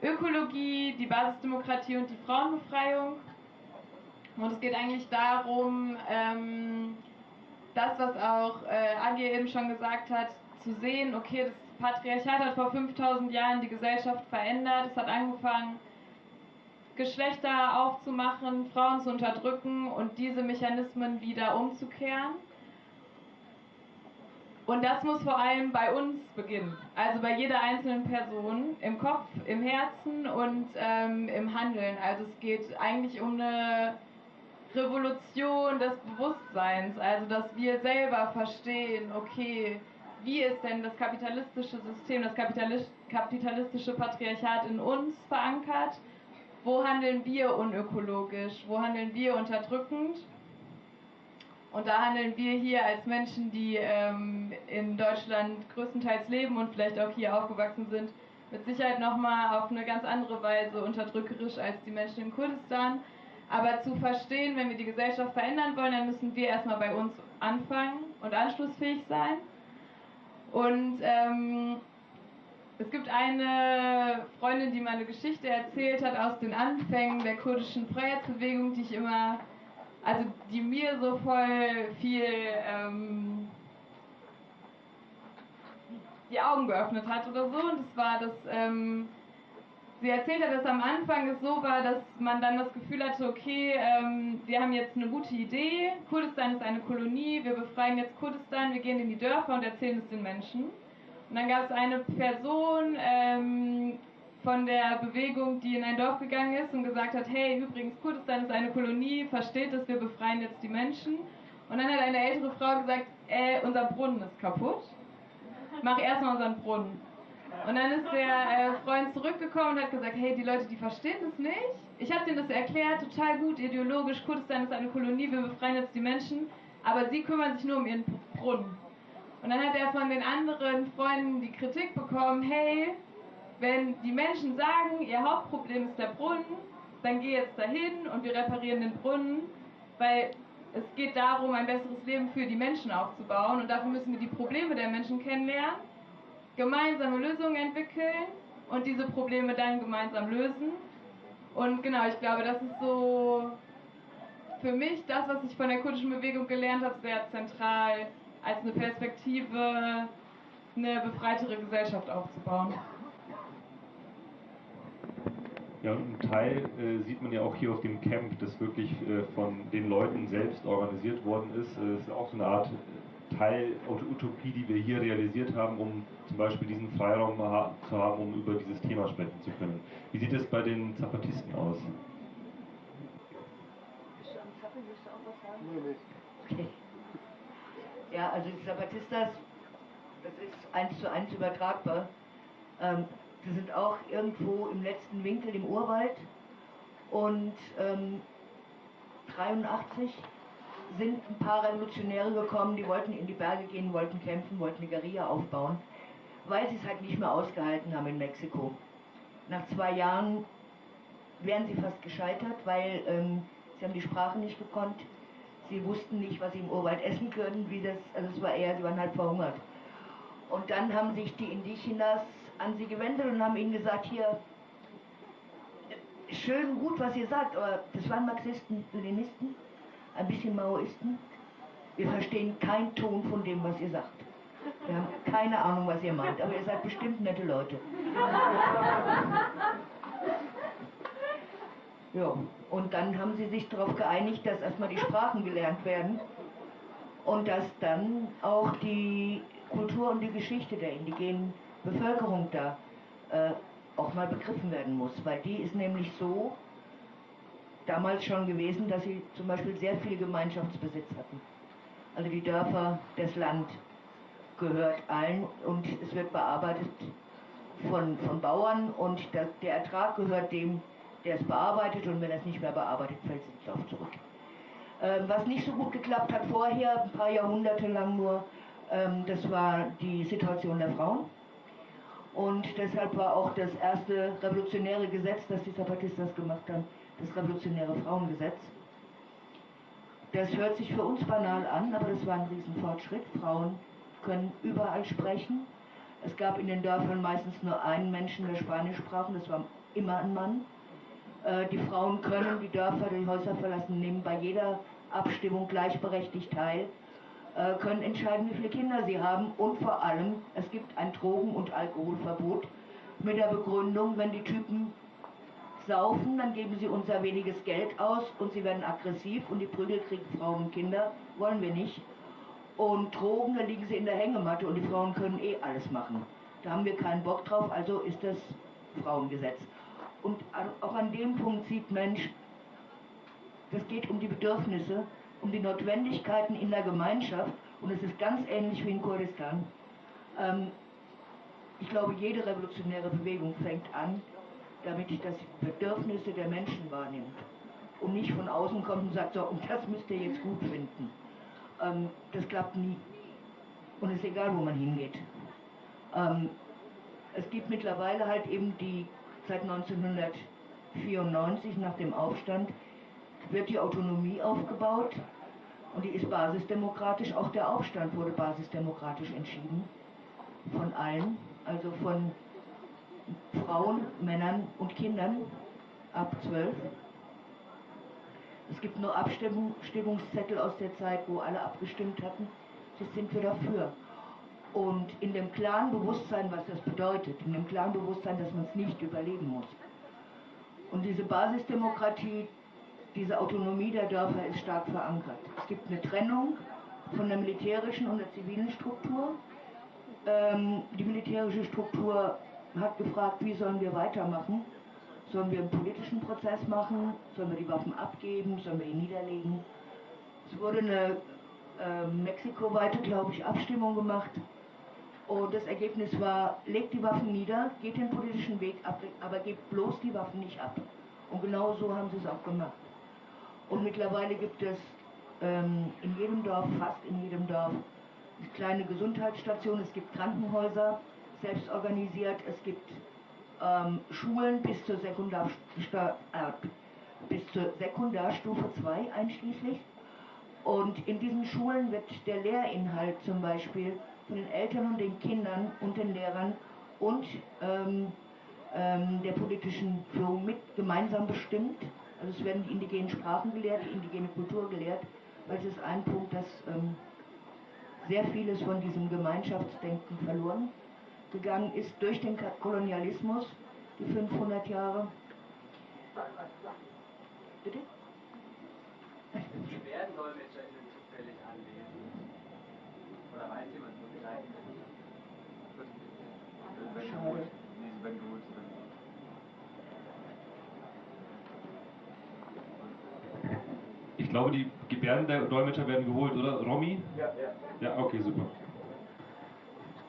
Ökologie, die Basisdemokratie und die Frauenbefreiung. Und es geht eigentlich darum, ähm, das, was auch äh, Agi eben schon gesagt hat, zu sehen, okay, das Patriarchat hat vor 5000 Jahren die Gesellschaft verändert. Es hat angefangen, Geschlechter aufzumachen, Frauen zu unterdrücken und diese Mechanismen wieder umzukehren. Und das muss vor allem bei uns beginnen, also bei jeder einzelnen Person, im Kopf, im Herzen und ähm, im Handeln. Also es geht eigentlich um eine Revolution des Bewusstseins, also dass wir selber verstehen, okay, wie ist denn das kapitalistische System, das kapitalistische Patriarchat in uns verankert? Wo handeln wir unökologisch? Wo handeln wir unterdrückend? Und da handeln wir hier als Menschen, die ähm, in Deutschland größtenteils leben und vielleicht auch hier aufgewachsen sind, mit Sicherheit nochmal auf eine ganz andere Weise unterdrückerisch als die Menschen in Kurdistan. Aber zu verstehen, wenn wir die Gesellschaft verändern wollen, dann müssen wir erstmal bei uns anfangen und anschlussfähig sein. Und ähm, es gibt eine Freundin, die mal eine Geschichte erzählt hat aus den Anfängen der kurdischen Freiheitsbewegung, die ich immer also die mir so voll viel ähm, die Augen geöffnet hat oder so. Und das war das, ähm, sie erzählt hat, dass am Anfang es so war, dass man dann das Gefühl hatte, okay, ähm, wir haben jetzt eine gute Idee, Kurdistan ist eine Kolonie, wir befreien jetzt Kurdistan, wir gehen in die Dörfer und erzählen es den Menschen. Und dann gab es eine Person, ähm, von der Bewegung, die in ein Dorf gegangen ist und gesagt hat, hey, übrigens, Kurdistan ist eine Kolonie, versteht es, wir befreien jetzt die Menschen. Und dann hat eine ältere Frau gesagt, äh, unser Brunnen ist kaputt. Mach erstmal unseren Brunnen. Und dann ist der äh, Freund zurückgekommen und hat gesagt, hey, die Leute, die verstehen das nicht. Ich habe denen das erklärt, total gut, ideologisch, Kurdistan ist eine Kolonie, wir befreien jetzt die Menschen, aber sie kümmern sich nur um ihren Brunnen. Und dann hat er von den anderen Freunden die Kritik bekommen, hey, wenn die Menschen sagen, ihr Hauptproblem ist der Brunnen, dann geh jetzt dahin und wir reparieren den Brunnen, weil es geht darum, ein besseres Leben für die Menschen aufzubauen und dafür müssen wir die Probleme der Menschen kennenlernen, gemeinsame Lösungen entwickeln und diese Probleme dann gemeinsam lösen. Und genau, ich glaube, das ist so für mich das, was ich von der kurdischen Bewegung gelernt habe, sehr zentral als eine Perspektive, eine befreitere Gesellschaft aufzubauen. Ja, und ein Teil äh, sieht man ja auch hier auf dem Camp, das wirklich äh, von den Leuten selbst organisiert worden ist. Es ist auch so eine Art äh, Teil Utopie, die wir hier realisiert haben, um zum Beispiel diesen Freiraum zu haben, um über dieses Thema sprechen zu können. Wie sieht es bei den Zapatisten aus? Okay. Ja, also die Zapatistas, das ist eins zu eins übertragbar. Ähm, die sind auch irgendwo im letzten Winkel im Urwald. Und ähm, 83 sind ein paar Revolutionäre gekommen, die wollten in die Berge gehen, wollten kämpfen, wollten eine Guerilla aufbauen, weil sie es halt nicht mehr ausgehalten haben in Mexiko. Nach zwei Jahren wären sie fast gescheitert, weil ähm, sie haben die Sprache nicht gekonnt. Sie wussten nicht, was sie im Urwald essen können, wie das, also es war eher, sie waren halt verhungert. Und dann haben sich die Indigenas an sie gewendet und haben ihnen gesagt, hier, schön gut, was ihr sagt, aber das waren Marxisten, Leninisten, ein bisschen Maoisten. Wir verstehen keinen Ton von dem, was ihr sagt. Wir haben keine Ahnung, was ihr meint, aber ihr seid bestimmt nette Leute. Ja, und dann haben sie sich darauf geeinigt, dass erstmal die Sprachen gelernt werden und dass dann auch die Kultur und die Geschichte der indigenen Bevölkerung da äh, auch mal begriffen werden muss, weil die ist nämlich so damals schon gewesen, dass sie zum Beispiel sehr viel Gemeinschaftsbesitz hatten. Also die Dörfer, das Land gehört allen und es wird bearbeitet von, von Bauern und der, der Ertrag gehört dem, der es bearbeitet und wenn er es nicht mehr bearbeitet, fällt es ins Dorf zurück. Ähm, was nicht so gut geklappt hat vorher, ein paar Jahrhunderte lang nur, ähm, das war die Situation der Frauen. Und deshalb war auch das erste revolutionäre Gesetz, das die Zapatistas gemacht haben, das revolutionäre Frauengesetz. Das hört sich für uns banal an, aber das war ein Riesenfortschritt. Frauen können überall sprechen. Es gab in den Dörfern meistens nur einen Menschen, der Spanisch sprach, und das war immer ein Mann. Äh, die Frauen können die Dörfer, die Häuser verlassen, nehmen bei jeder Abstimmung gleichberechtigt teil, können entscheiden, wie viele Kinder sie haben und vor allem, es gibt ein Drogen- und Alkoholverbot mit der Begründung, wenn die Typen saufen, dann geben sie unser weniges Geld aus und sie werden aggressiv und die Prügel kriegen Frauen und Kinder, wollen wir nicht. Und Drogen, da liegen sie in der Hängematte und die Frauen können eh alles machen. Da haben wir keinen Bock drauf, also ist das Frauengesetz. Und auch an dem Punkt sieht Mensch, das geht um die Bedürfnisse, um die Notwendigkeiten in der Gemeinschaft und es ist ganz ähnlich wie in Kurdistan. Ähm, ich glaube, jede revolutionäre Bewegung fängt an, damit ich das Bedürfnisse der Menschen wahrnimmt und nicht von außen kommt und sagt, so, und das müsst ihr jetzt gut finden. Ähm, das klappt nie. Und es ist egal, wo man hingeht. Ähm, es gibt mittlerweile halt eben die, seit 1994 nach dem Aufstand, wird die Autonomie aufgebaut und die ist basisdemokratisch. Auch der Aufstand wurde basisdemokratisch entschieden. Von allen, also von Frauen, Männern und Kindern ab 12. Es gibt nur Abstimmungszettel aus der Zeit, wo alle abgestimmt hatten. Das sind wir dafür. Und in dem klaren Bewusstsein, was das bedeutet, in dem klaren Bewusstsein, dass man es nicht überleben muss. Und diese Basisdemokratie, diese Autonomie der Dörfer ist stark verankert. Es gibt eine Trennung von der militärischen und der zivilen Struktur. Ähm, die militärische Struktur hat gefragt, wie sollen wir weitermachen? Sollen wir einen politischen Prozess machen? Sollen wir die Waffen abgeben? Sollen wir ihn niederlegen? Es wurde eine äh, mexikoweite, glaube ich, Abstimmung gemacht. Und das Ergebnis war, legt die Waffen nieder, geht den politischen Weg ab, aber gebt bloß die Waffen nicht ab. Und genau so haben sie es auch gemacht. Und mittlerweile gibt es ähm, in jedem Dorf, fast in jedem Dorf, kleine Gesundheitsstationen, es gibt Krankenhäuser, selbst organisiert, es gibt ähm, Schulen bis zur, äh, bis zur Sekundarstufe 2 einschließlich. Und in diesen Schulen wird der Lehrinhalt zum Beispiel von den Eltern und den Kindern und den Lehrern und ähm, ähm, der politischen Führung mit gemeinsam bestimmt. Also es werden die indigenen Sprachen gelehrt, die indigene Kultur gelehrt, weil es ist ein Punkt, dass ähm, sehr vieles von diesem Gemeinschaftsdenken verloren gegangen ist durch den Kolonialismus, die 500 Jahre. Bitte? Werden DolmetscherInnen zufällig anwesend? Oder weiß jemand, wo sie sein können? Schade. Nee, sie werden geholt. sie werden geholt. Ich glaube, die Gebärdendolmetscher werden geholt, oder? Romy? Ja, ja. Ja, okay, super.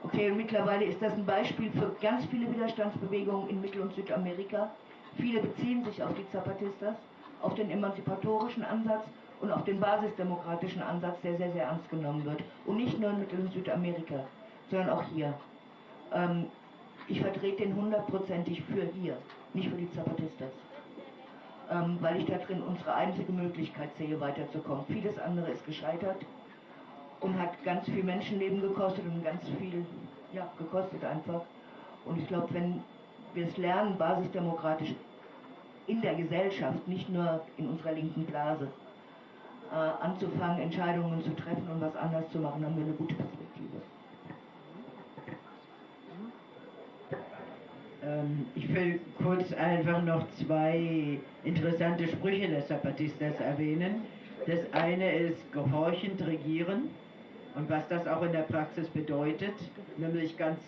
Okay, und mittlerweile ist das ein Beispiel für ganz viele Widerstandsbewegungen in Mittel- und Südamerika. Viele beziehen sich auf die Zapatistas, auf den emanzipatorischen Ansatz und auf den basisdemokratischen Ansatz, der sehr, sehr ernst genommen wird. Und nicht nur in Mittel- und Südamerika, sondern auch hier. Ähm, ich vertrete den hundertprozentig für hier, nicht für die Zapatistas. Ähm, weil ich da drin unsere einzige Möglichkeit sehe, weiterzukommen. Vieles andere ist gescheitert und hat ganz viel Menschenleben gekostet und ganz viel, ja, gekostet einfach. Und ich glaube, wenn wir es lernen, basisdemokratisch in der Gesellschaft, nicht nur in unserer linken Blase, äh, anzufangen, Entscheidungen zu treffen und was anders zu machen, haben wir eine gute Perspektive. Ich will kurz einfach noch zwei interessante Sprüche des Zapatistas erwähnen. Das eine ist gehorchend regieren und was das auch in der Praxis bedeutet, nämlich ganz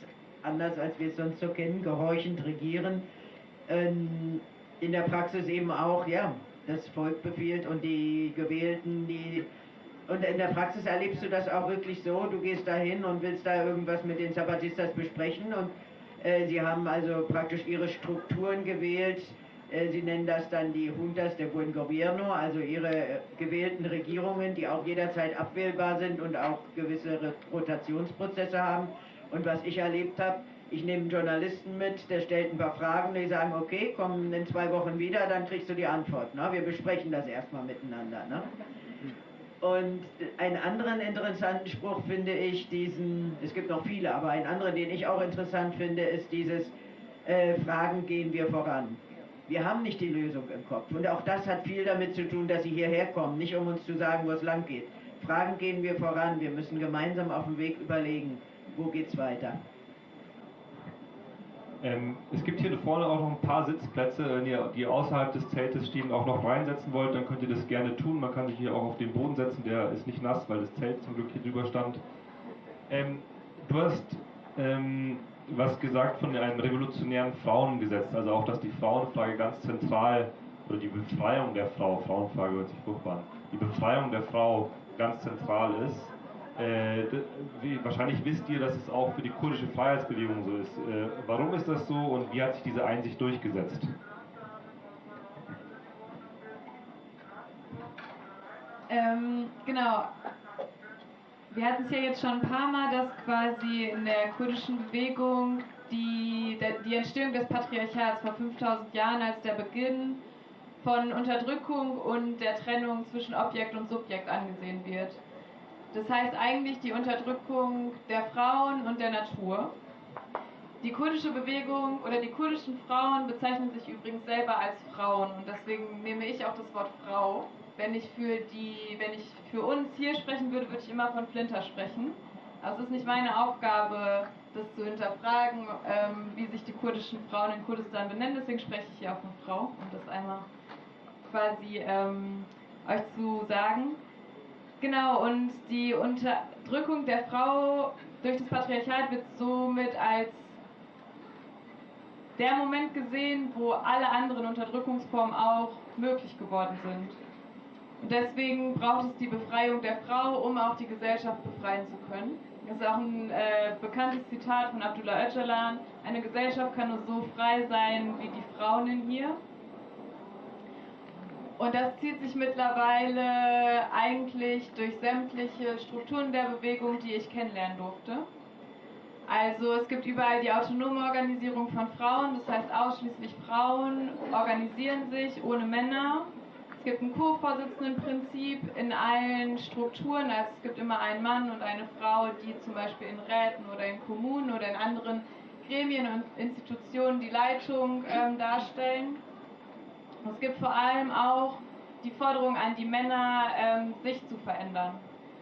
anders als wir es sonst so kennen, gehorchend regieren. Ähm, in der Praxis eben auch, ja, das Volk befiehlt und die Gewählten, die und in der Praxis erlebst du das auch wirklich so, du gehst da hin und willst da irgendwas mit den Zapatistas besprechen und sie haben also praktisch ihre Strukturen gewählt Äh, Sie nennen das dann die Juntas de Buen Gobierno, also Ihre äh, gewählten Regierungen, die auch jederzeit abwählbar sind und auch gewisse Rotationsprozesse haben. Und was ich erlebt habe, ich nehme einen Journalisten mit, der stellt ein paar Fragen, die sagen, okay, komm in zwei Wochen wieder, dann kriegst du die Antwort. Ne? Wir besprechen das erstmal miteinander. Ne? Und einen anderen interessanten Spruch finde ich diesen, es gibt noch viele, aber einen anderen, den ich auch interessant finde, ist dieses äh, Fragen gehen wir voran. Wir haben nicht die Lösung im Kopf. Und auch das hat viel damit zu tun, dass sie hierher kommen, nicht um uns zu sagen, wo es lang geht. Fragen gehen wir voran. Wir müssen gemeinsam auf dem Weg überlegen, wo geht's weiter. Ähm, es gibt hier vorne auch noch ein paar Sitzplätze. Wenn ihr die außerhalb des Zeltes stehen auch noch reinsetzen wollt, dann könnt ihr das gerne tun. Man kann sich hier auch auf den Boden setzen, der ist nicht nass, weil das Zelt zum Glück hier drüber stand. Ähm, du hast ähm, was gesagt von einem revolutionären Frauengesetz, also auch, dass die Frauenfrage ganz zentral, oder die Befreiung der Frau, Frauenfrage hört sich furchtbar an, die Befreiung der Frau ganz zentral ist. Äh, wie, wahrscheinlich wisst ihr, dass es auch für die kurdische Freiheitsbewegung so ist. Äh, warum ist das so und wie hat sich diese Einsicht durchgesetzt? Ähm, genau. Wir hatten es ja jetzt schon ein paar Mal, dass quasi in der kurdischen Bewegung die, die Entstehung des Patriarchats vor 5000 Jahren als der Beginn von Unterdrückung und der Trennung zwischen Objekt und Subjekt angesehen wird. Das heißt eigentlich die Unterdrückung der Frauen und der Natur. Die kurdische Bewegung oder die kurdischen Frauen bezeichnen sich übrigens selber als Frauen und deswegen nehme ich auch das Wort Frau. Wenn ich für die, wenn ich für uns hier sprechen würde, würde ich immer von Flinter sprechen. Also es ist nicht meine Aufgabe, das zu hinterfragen, ähm, wie sich die kurdischen Frauen in Kurdistan benennen. Deswegen spreche ich hier auch von Frau, um das einmal quasi ähm, euch zu sagen. Genau, und die Unterdrückung der Frau durch das Patriarchat wird somit als der Moment gesehen, wo alle anderen Unterdrückungsformen auch möglich geworden sind. Und deswegen braucht es die Befreiung der Frau, um auch die Gesellschaft befreien zu können. Das ist auch ein äh, bekanntes Zitat von Abdullah Öcalan. Eine Gesellschaft kann nur so frei sein wie die Frauen in ihr. Und das zieht sich mittlerweile eigentlich durch sämtliche Strukturen der Bewegung, die ich kennenlernen durfte. Also es gibt überall die autonome Organisierung von Frauen, das heißt ausschließlich Frauen organisieren sich ohne Männer. Es gibt ein Co-Vorsitzendenprinzip in allen Strukturen, also es gibt immer einen Mann und eine Frau, die zum Beispiel in Räten oder in Kommunen oder in anderen Gremien und Institutionen die Leitung ähm, darstellen. Es gibt vor allem auch die Forderung an die Männer, ähm, sich zu verändern.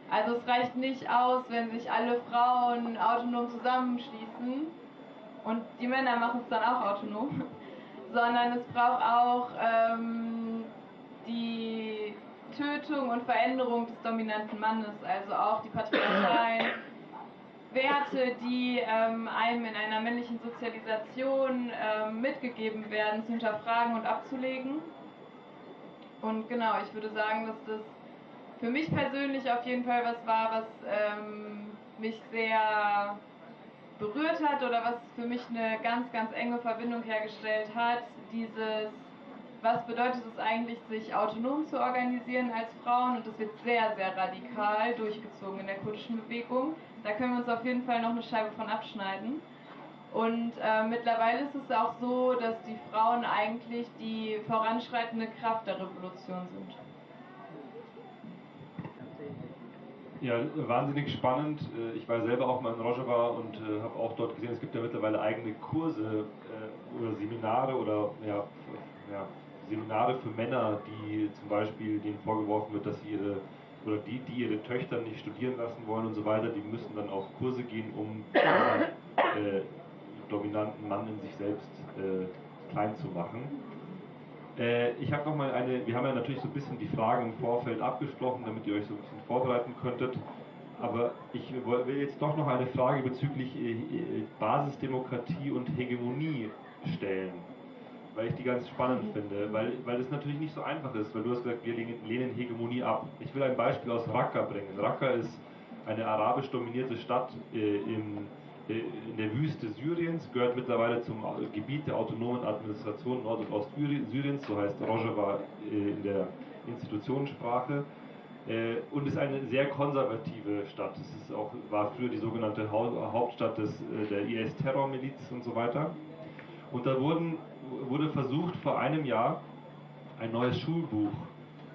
Also es reicht nicht aus, wenn sich alle Frauen autonom zusammenschließen und die Männer machen es dann auch autonom, sondern es braucht auch ähm, die Tötung und Veränderung des dominanten Mannes, also auch die patriarchalen Werte, die ähm, einem in einer männlichen Sozialisation ähm, mitgegeben werden, zu hinterfragen und abzulegen. Und genau, ich würde sagen, dass das für mich persönlich auf jeden Fall was war, was ähm, mich sehr berührt hat oder was für mich eine ganz, ganz enge Verbindung hergestellt hat. Dieses, was bedeutet es eigentlich, sich autonom zu organisieren als Frauen? Und das wird sehr, sehr radikal durchgezogen in der kurdischen Bewegung. Da können wir uns auf jeden Fall noch eine Scheibe von abschneiden. Und äh, mittlerweile ist es auch so, dass die Frauen eigentlich die voranschreitende Kraft der Revolution sind. Ja, wahnsinnig spannend. Äh, ich war selber auch mal in Rojava und äh, habe auch dort gesehen, es gibt ja mittlerweile eigene Kurse äh, oder Seminare oder ja, ja, Seminare für Männer, die zum Beispiel denen vorgeworfen wird, dass sie ihre oder die, die ihre Töchter nicht studieren lassen wollen und so weiter, die müssen dann auf Kurse gehen, um äh, dominanten Mann in sich selbst äh, klein zu machen. Äh, ich habe nochmal eine, wir haben ja natürlich so ein bisschen die Fragen im Vorfeld abgesprochen, damit ihr euch so ein bisschen vorbereiten könntet. Aber ich will jetzt doch noch eine Frage bezüglich äh, äh, Basisdemokratie und Hegemonie stellen, weil ich die ganz spannend finde, weil, weil es natürlich nicht so einfach ist, weil du hast gesagt, wir lehnen Hegemonie ab. Ich will ein Beispiel aus Raqqa bringen. Raqqa ist eine arabisch dominierte Stadt äh, im in der Wüste Syriens, gehört mittlerweile zum Gebiet der autonomen Administration Nord- und Ostsyriens, so heißt Rojava in der Institutionssprache. Und ist eine sehr konservative Stadt. Es ist auch, war früher die sogenannte Hauptstadt des, der IS-Terrormiliz und so weiter. Und da wurden, wurde versucht, vor einem Jahr ein neues Schulbuch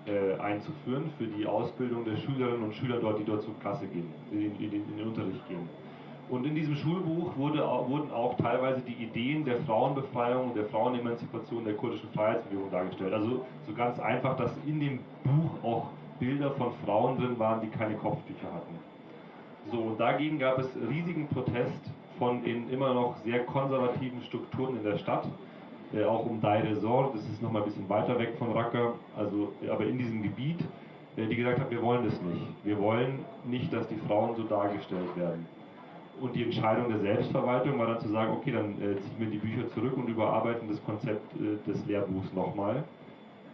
äh, einzuführen für die Ausbildung der Schülerinnen und Schüler dort, die dort zur Klasse gehen, in, in, in den Unterricht gehen. Und in diesem Schulbuch wurde, wurden auch teilweise die Ideen der Frauenbefreiung, der Frauenemanzipation der kurdischen Freiheitsbewegung dargestellt. Also so ganz einfach, dass in dem Buch auch Bilder von Frauen drin waren, die keine Kopftücher hatten. So, und dagegen gab es riesigen Protest von in immer noch sehr konservativen Strukturen in der Stadt, äh, auch um Deir ez-Zor, das ist nochmal ein bisschen weiter weg von Raqqa, also, aber in diesem Gebiet, äh, die gesagt haben, wir wollen das nicht. Wir wollen nicht, dass die Frauen so dargestellt werden. Und die Entscheidung der Selbstverwaltung war dann zu sagen, okay, dann äh, ziehen wir die Bücher zurück und überarbeiten das Konzept äh, des Lehrbuchs nochmal.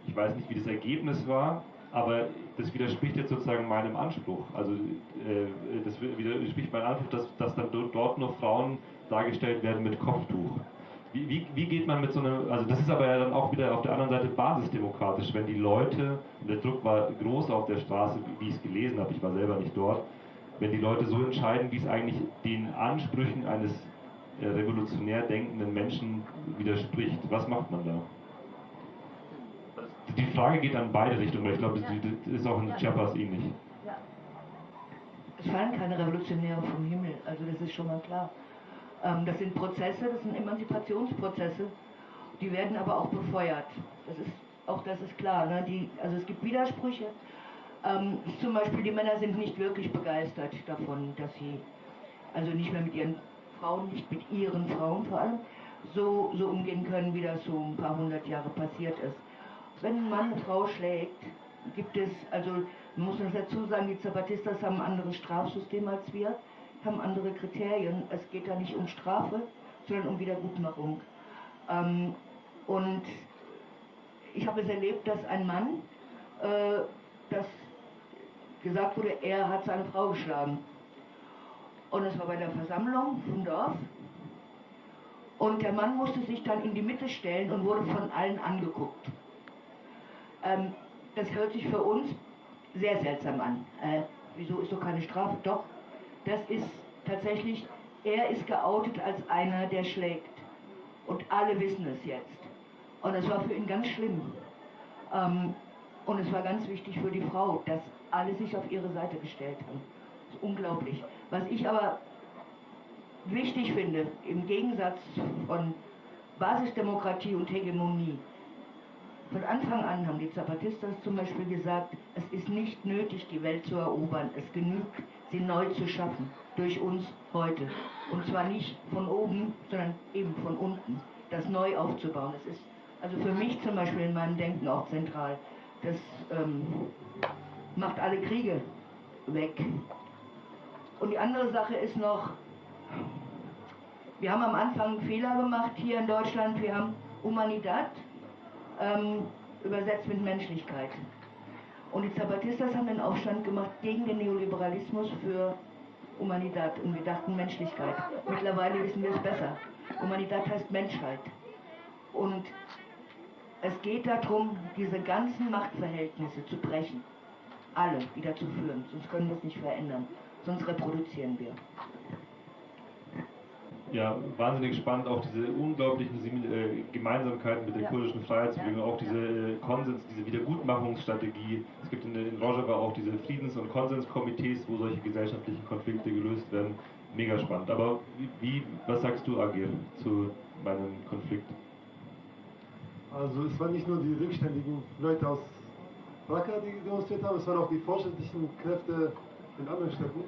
Ich weiß nicht, wie das Ergebnis war, aber das widerspricht jetzt sozusagen meinem Anspruch. Also äh, das widerspricht meinem Anspruch, dass, dass dann dort nur Frauen dargestellt werden mit Kopftuch. Wie, wie, wie, geht man mit so einem, also das ist aber ja dann auch wieder auf der anderen Seite basisdemokratisch, wenn die Leute, und der Druck war groß auf der Straße, wie ich es gelesen habe, ich war selber nicht dort, wenn die Leute so entscheiden, wie es eigentlich den Ansprüchen eines äh, revolutionär denkenden Menschen widerspricht. Was macht man da? Die Frage geht an beide Richtungen, weil ich glaube, das ist auch in Chiapas ähnlich. Ja. Es fallen keine Revolutionäre vom Himmel, also das ist schon mal klar. Ähm, das sind Prozesse, das sind Emanzipationsprozesse, die werden aber auch befeuert. Das ist, auch das ist klar. Ne? Die, also es gibt Widersprüche. Ähm, zum Beispiel die Männer sind nicht wirklich begeistert davon, dass sie also nicht mehr mit ihren Frauen, nicht mit ihren Frauen vor allem, so, so umgehen können, wie das so ein paar hundert Jahre passiert ist. Wenn ein Mann eine Frau schlägt, gibt es, also man muss das dazu sagen, die Zapatistas haben ein anderes Strafsystem als wir haben andere Kriterien. Es geht da nicht um Strafe, sondern um Wiedergutmachung. Ähm, und ich habe es erlebt, dass ein Mann, äh, das gesagt wurde, er hat seine Frau geschlagen. Und es war bei der Versammlung vom Dorf. Und der Mann musste sich dann in die Mitte stellen und wurde von allen angeguckt. Ähm, das hört sich für uns sehr seltsam an. Äh, wieso ist doch keine Strafe? Doch, das ist tatsächlich, er ist geoutet als einer, der schlägt. Und alle wissen es jetzt. Und es war für ihn ganz schlimm. Ähm, und es war ganz wichtig für die Frau, dass alle sich auf ihre Seite gestellt haben. Das ist unglaublich. Was ich aber wichtig finde, im Gegensatz von Basisdemokratie und Hegemonie, von Anfang an haben die Zapatistas zum Beispiel gesagt, es ist nicht nötig, die Welt zu erobern. Es genügt, sie neu zu schaffen, durch uns heute. Und zwar nicht von oben, sondern eben von unten, das neu aufzubauen. Das ist also für mich zum Beispiel in meinem Denken auch zentral. Das ähm, macht alle Kriege weg. Und die andere Sache ist noch, wir haben am Anfang einen Fehler gemacht hier in Deutschland. Wir haben Humanidad ähm, übersetzt mit Menschlichkeit. Und die Zapatistas haben den Aufstand gemacht gegen den Neoliberalismus für Humanidad und wir dachten Menschlichkeit. Mittlerweile wissen wir es besser. Humanidad heißt Menschheit. Und es geht darum, diese ganzen Machtverhältnisse zu brechen. Alle wieder zu führen, sonst können wir es nicht verändern. Sonst reproduzieren wir ja, wahnsinnig spannend, auch diese unglaublichen äh, Gemeinsamkeiten mit der ja. kurdischen Freiheitsbewegung, auch diese äh, Konsens, diese Wiedergutmachungsstrategie. Es gibt in, in Rojava auch diese Friedens- und Konsenskomitees, wo solche gesellschaftlichen Konflikte gelöst werden. Mega spannend. Aber wie, wie was sagst du, Agir, zu meinem Konflikt? Also es waren nicht nur die rückständigen Leute aus Raqqa, die demonstriert haben, es waren auch die fortschrittlichen Kräfte in anderen Städten,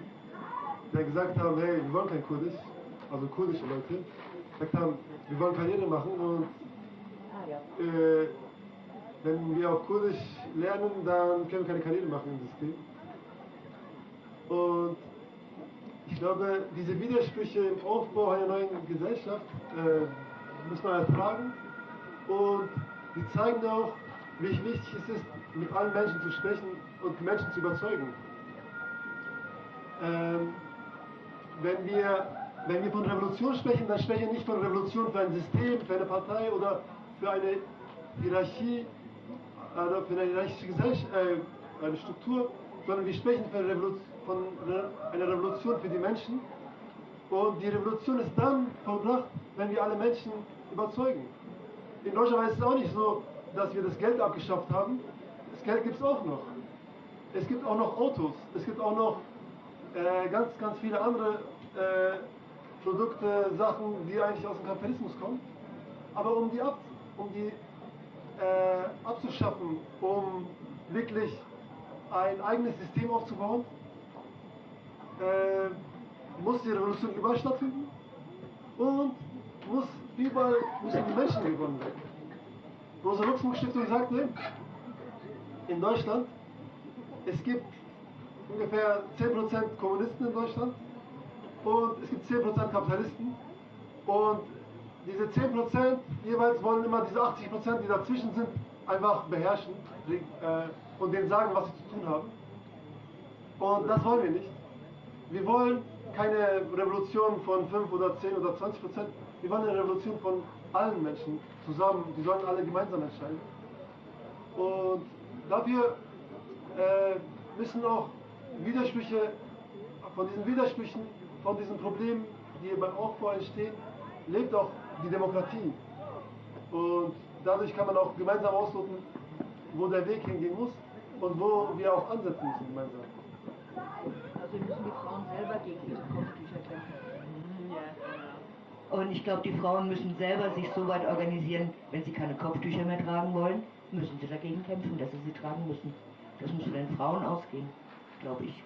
die gesagt haben, hey, wir wollen kein Kurdisch, also kurdische Leute, gesagt haben, wir wollen Karriere machen und äh, wenn wir auch Kurdisch lernen, dann können wir keine Karriere machen im System. Und ich glaube, diese Widersprüche im Aufbau einer neuen Gesellschaft äh, muss man ertragen und die zeigen auch, wie wichtig es ist, mit allen Menschen zu sprechen und Menschen zu überzeugen. Ähm, wenn wir wenn wir von Revolution sprechen, dann sprechen wir nicht von Revolution für ein System, für eine Partei oder für eine Hierarchie, oder für eine hierarchische Gesellschaft, äh, eine Struktur, sondern wir sprechen von, Revolu von einer Revolution für die Menschen. Und die Revolution ist dann vollbracht, wenn wir alle Menschen überzeugen. In Deutschland ist es auch nicht so, dass wir das Geld abgeschafft haben. Das Geld gibt es auch noch. Es gibt auch noch Autos. Es gibt auch noch äh, ganz, ganz viele andere äh, Produkte, Sachen, die eigentlich aus dem Kapitalismus kommen. Aber um die, ab, um die äh, abzuschaffen, um wirklich ein eigenes System aufzubauen, äh, muss die Revolution überall stattfinden und muss überall müssen die Menschen gewonnen werden. Rosa Luxemburg Stiftung sagte, in Deutschland, es gibt ungefähr 10% Kommunisten in Deutschland und es gibt 10% Kapitalisten und diese 10% jeweils wollen immer diese 80%, die dazwischen sind, einfach beherrschen äh, und denen sagen, was sie zu tun haben. Und das wollen wir nicht. Wir wollen keine Revolution von 5 oder 10 oder 20 Prozent. Wir wollen eine Revolution von allen Menschen zusammen. Die sollen alle gemeinsam entscheiden. Und dafür äh, müssen auch Widersprüche, von diesen Widersprüchen, von diesen Problemen, die beim Aufbau entstehen, lebt auch die Demokratie. Und dadurch kann man auch gemeinsam ausloten, wo der Weg hingehen muss und wo wir auch ansetzen müssen gemeinsam. Also müssen die Frauen selber gegen ihre Kopftücher kämpfen. Und ich glaube, die Frauen müssen selber sich so weit organisieren, wenn sie keine Kopftücher mehr tragen wollen, müssen sie dagegen kämpfen, dass sie sie tragen müssen. Das muss von den Frauen ausgehen, glaube ich.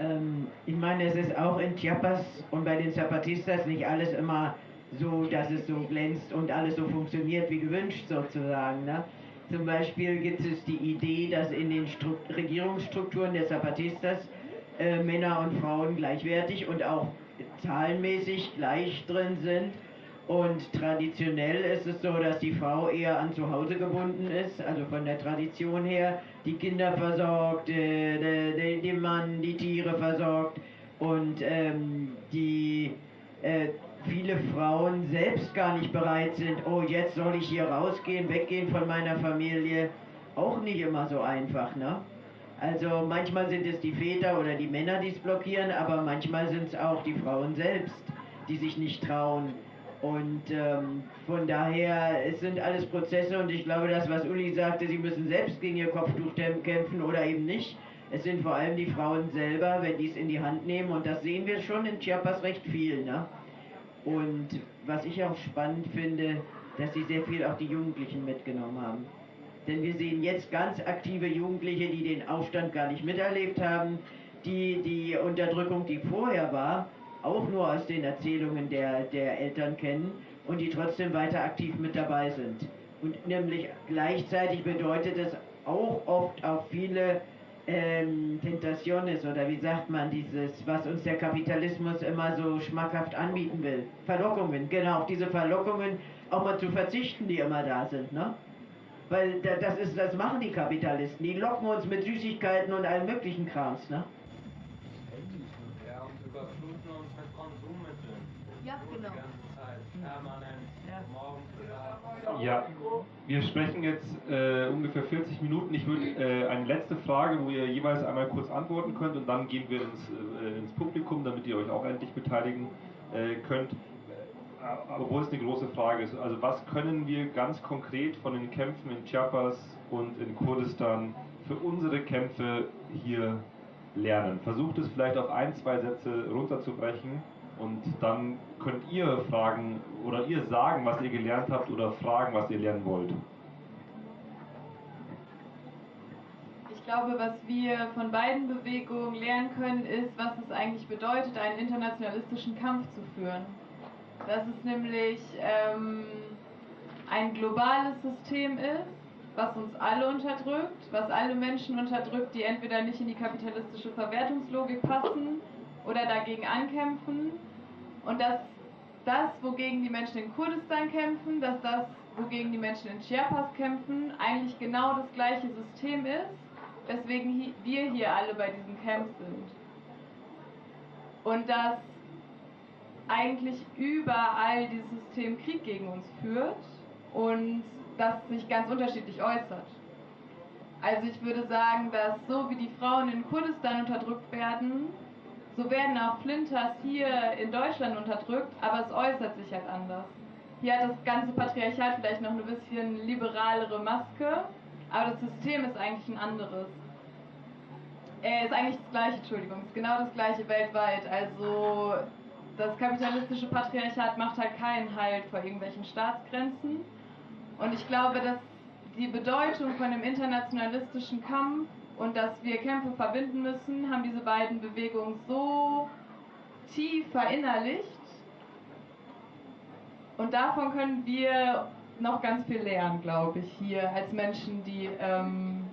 Ähm, ich meine, es ist auch in Chiapas und bei den Zapatistas nicht alles immer so, dass es so glänzt und alles so funktioniert wie gewünscht sozusagen. Ne? Zum Beispiel gibt es die Idee, dass in den Stru Regierungsstrukturen der Zapatistas äh, Männer und Frauen gleichwertig und auch zahlenmäßig gleich drin sind. Und traditionell ist es so, dass die Frau eher an zu Hause gebunden ist, also von der Tradition her, die Kinder versorgt, äh, der, Mann die Tiere versorgt und ähm, die äh, viele Frauen selbst gar nicht bereit sind, oh jetzt soll ich hier rausgehen, weggehen von meiner Familie, auch nicht immer so einfach, ne? Also manchmal sind es die Väter oder die Männer, die es blockieren, aber manchmal sind es auch die Frauen selbst, die sich nicht trauen. Und ähm, von daher, es sind alles Prozesse und ich glaube, das, was Uli sagte, sie müssen selbst gegen ihr Kopftuch kämpfen oder eben nicht. Es sind vor allem die Frauen selber, wenn die es in die Hand nehmen und das sehen wir schon in Chiapas recht viel. Ne? Und was ich auch spannend finde, dass sie sehr viel auch die Jugendlichen mitgenommen haben. Denn wir sehen jetzt ganz aktive Jugendliche, die den Aufstand gar nicht miterlebt haben, die die Unterdrückung, die vorher war, auch nur aus den Erzählungen der, der Eltern kennen und die trotzdem weiter aktiv mit dabei sind. Und nämlich gleichzeitig bedeutet es auch oft auch viele ähm, Tentaciones oder wie sagt man dieses, was uns der Kapitalismus immer so schmackhaft anbieten will. Verlockungen, genau, auf diese Verlockungen auch mal zu verzichten, die immer da sind, ne? Weil das ist, das machen die Kapitalisten. Die locken uns mit Süßigkeiten und allem möglichen Krams, ne? Ja, und überfluten uns mit Konsummitteln. Ja, genau. Die ganze Zeit, permanent, morgens oder Ja, wir sprechen jetzt äh, ungefähr 40 Minuten. Ich würde äh, eine letzte Frage, wo ihr jeweils einmal kurz antworten könnt und dann gehen wir ins, äh, ins Publikum, damit ihr euch auch endlich beteiligen äh, könnt. Obwohl es eine große Frage ist. Also was können wir ganz konkret von den Kämpfen in Chiapas und in Kurdistan für unsere Kämpfe hier lernen? Versucht es vielleicht auf ein, zwei Sätze runterzubrechen und dann könnt ihr fragen oder ihr sagen, was ihr gelernt habt oder fragen, was ihr lernen wollt. Ich glaube, was wir von beiden Bewegungen lernen können, ist, was es eigentlich bedeutet, einen internationalistischen Kampf zu führen. Dass es nämlich ähm, ein globales System ist, was uns alle unterdrückt, was alle Menschen unterdrückt, die entweder nicht in die kapitalistische Verwertungslogik passen oder dagegen ankämpfen. Und dass das, wogegen die Menschen in Kurdistan kämpfen, dass das, wogegen die Menschen in Chiapas kämpfen, eigentlich genau das gleiche System ist, weswegen wir hier alle bei diesem Camp sind. und dass eigentlich überall dieses System Krieg gegen uns führt und das sich ganz unterschiedlich äußert. Also ich würde sagen, dass so wie die Frauen in Kurdistan unterdrückt werden, so werden auch Flinters hier in Deutschland unterdrückt, aber es äußert sich halt anders. Hier hat das ganze Patriarchat vielleicht noch eine bisschen liberalere Maske, aber das System ist eigentlich ein anderes. Äh, ist eigentlich das gleiche, Entschuldigung, ist genau das gleiche weltweit. Also das kapitalistische Patriarchat macht halt keinen Halt vor irgendwelchen Staatsgrenzen. Und ich glaube, dass die Bedeutung von dem internationalistischen Kampf und dass wir Kämpfe verbinden müssen, haben diese beiden Bewegungen so tief verinnerlicht. Und davon können wir noch ganz viel lernen, glaube ich, hier als Menschen, die ähm,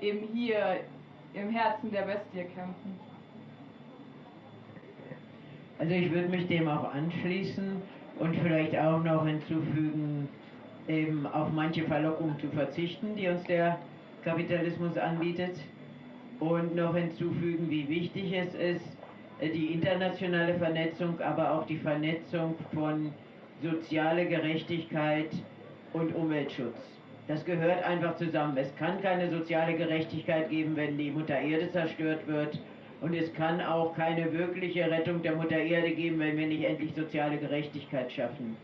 eben hier im Herzen der Bestie kämpfen. Also ich würde mich dem auch anschließen und vielleicht auch noch hinzufügen, eben auf manche Verlockungen zu verzichten, die uns der Kapitalismus anbietet. Und noch hinzufügen, wie wichtig es ist, die internationale Vernetzung, aber auch die Vernetzung von sozialer Gerechtigkeit und Umweltschutz. Das gehört einfach zusammen. Es kann keine soziale Gerechtigkeit geben, wenn die Mutter Erde zerstört wird. Und es kann auch keine wirkliche Rettung der Mutter Erde geben, wenn wir nicht endlich soziale Gerechtigkeit schaffen.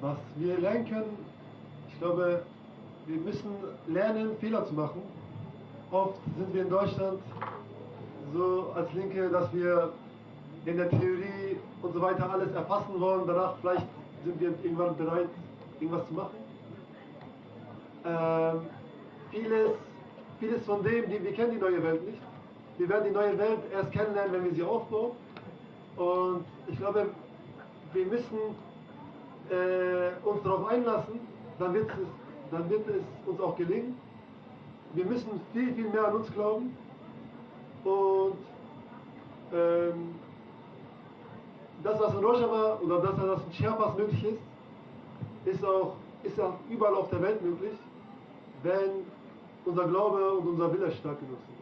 Was wir lernen können, ich glaube, wir müssen lernen, Fehler zu machen. Oft sind wir in Deutschland so als Linke, dass wir in der Theorie und so weiter alles erfassen wollen. Danach vielleicht sind wir irgendwann bereit, irgendwas zu machen. Ähm, vieles, vieles von dem, die, wir kennen die neue Welt nicht. Wir werden die neue Welt erst kennenlernen, wenn wir sie aufbauen. Und ich glaube, wir müssen äh, uns darauf einlassen, dann wird, es, dann wird es uns auch gelingen. Wir müssen viel, viel mehr an uns glauben. Und ähm, das, was in Rojava oder das, was in Chiapas möglich ist, ist auch, ist auch überall auf der Welt möglich, wenn unser Glaube und unser Wille stark genug sind.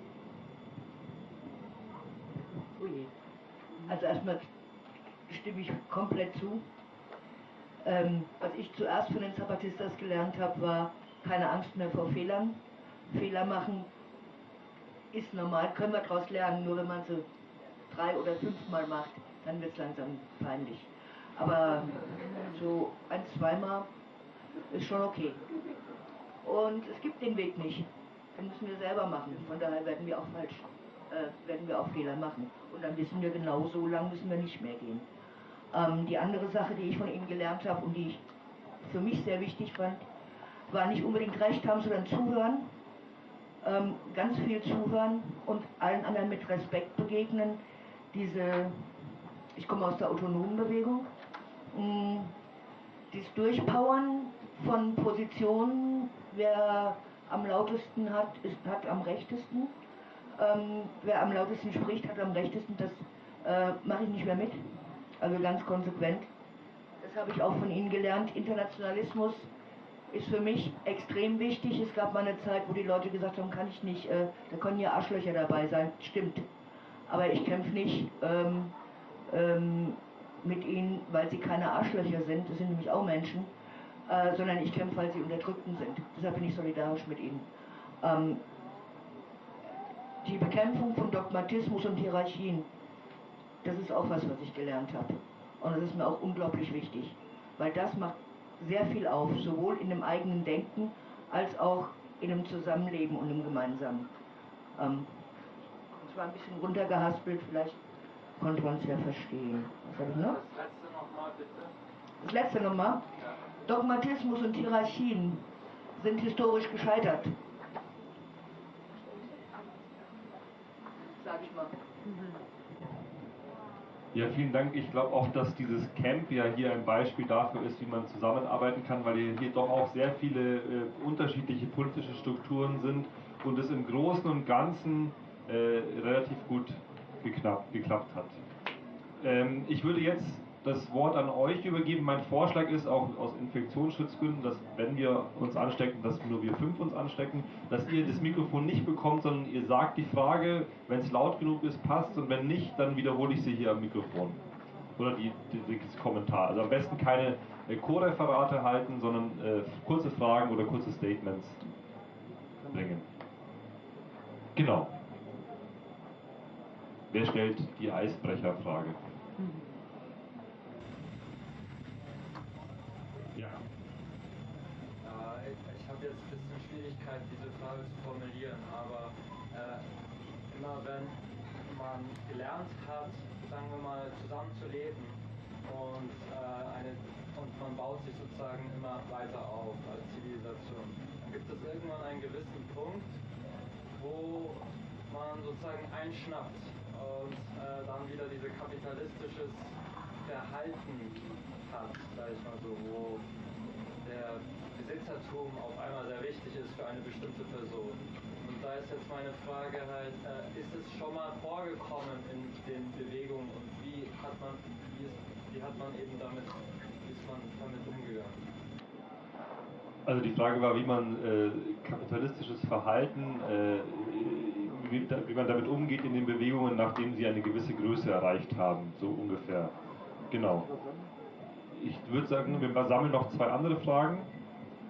Also erstmal stimme ich komplett zu. Ähm, was ich zuerst von den Zapatistas gelernt habe, war keine Angst mehr vor Fehlern. Fehler machen ist normal, können wir daraus lernen, nur wenn man sie drei oder fünfmal macht, dann wird es langsam peinlich. Aber so ein, zweimal ist schon okay. Und es gibt den Weg nicht. Den müssen wir selber machen. Von daher werden wir auch falsch, äh, werden wir auch Fehler machen. Und dann wissen wir genau, so lang müssen wir nicht mehr gehen. Ähm, die andere Sache, die ich von ihm gelernt habe und die ich für mich sehr wichtig fand, war nicht unbedingt Recht haben, sondern zuhören. Ähm, ganz viel zuhören und allen anderen mit Respekt begegnen. Diese, ich komme aus der autonomen Bewegung, mh, dieses Durchpowern von Positionen, wer am lautesten hat, ist, hat am rechtesten. Ähm, wer am lautesten spricht, hat am rechtesten. Das äh, mache ich nicht mehr mit. Also ganz konsequent. Das habe ich auch von Ihnen gelernt. Internationalismus ist für mich extrem wichtig. Es gab mal eine Zeit, wo die Leute gesagt haben, kann ich nicht, äh, da können ja Arschlöcher dabei sein. Stimmt. Aber ich kämpfe nicht ähm, ähm, mit ihnen, weil sie keine Arschlöcher sind. Das sind nämlich auch Menschen. Äh, sondern ich kämpfe, weil sie Unterdrückten sind. Deshalb bin ich solidarisch mit ihnen. Ähm, die Bekämpfung von Dogmatismus und Hierarchien, das ist auch was, was ich gelernt habe. Und das ist mir auch unglaublich wichtig, weil das macht sehr viel auf, sowohl in dem eigenen Denken als auch in dem Zusammenleben und im Gemeinsamen. Ähm, das war ein bisschen runtergehaspelt, vielleicht konnte man es ja verstehen. Was habe ich noch? Das letzte nochmal bitte. Das letzte nochmal. Dogmatismus und Hierarchien sind historisch gescheitert. Sag ich mal. Ja, vielen Dank. Ich glaube auch, dass dieses Camp ja hier ein Beispiel dafür ist, wie man zusammenarbeiten kann, weil hier doch auch sehr viele äh, unterschiedliche politische Strukturen sind und es im Großen und Ganzen äh, relativ gut geklappt, geklappt hat. Ähm, ich würde jetzt das Wort an euch übergeben. Mein Vorschlag ist auch aus Infektionsschutzgründen, dass wenn wir uns anstecken, dass nur wir fünf uns anstecken, dass ihr das Mikrofon nicht bekommt, sondern ihr sagt die Frage, wenn es laut genug ist, passt und wenn nicht, dann wiederhole ich sie hier am Mikrofon. Oder die, die, das Kommentar. Also am besten keine äh, Co-Referate halten, sondern äh, kurze Fragen oder kurze Statements bringen. Genau. Wer stellt die Eisbrecherfrage? Ja. Äh, ich habe jetzt ein bisschen Schwierigkeit, diese Frage zu formulieren, aber äh, immer wenn man gelernt hat, sagen wir mal, zusammenzuleben und, äh, eine, und man baut sich sozusagen immer weiter auf als Zivilisation, dann gibt es irgendwann einen gewissen Punkt, wo man sozusagen einschnappt und äh, dann wieder diese kapitalistisches Verhalten hat, sag ich mal so, wo der Besitzertum auf einmal sehr wichtig ist für eine bestimmte Person. Da ist jetzt meine Frage halt, äh, ist es schon mal vorgekommen in den Bewegungen und wie hat man, wie, ist, wie hat man eben damit, wie ist man damit umgegangen? Also die Frage war, wie man äh, kapitalistisches Verhalten, äh, wie, wie, man damit umgeht in den Bewegungen, nachdem sie eine gewisse Größe erreicht haben, so ungefähr. Genau. Ich würde sagen, wir sammeln noch zwei andere Fragen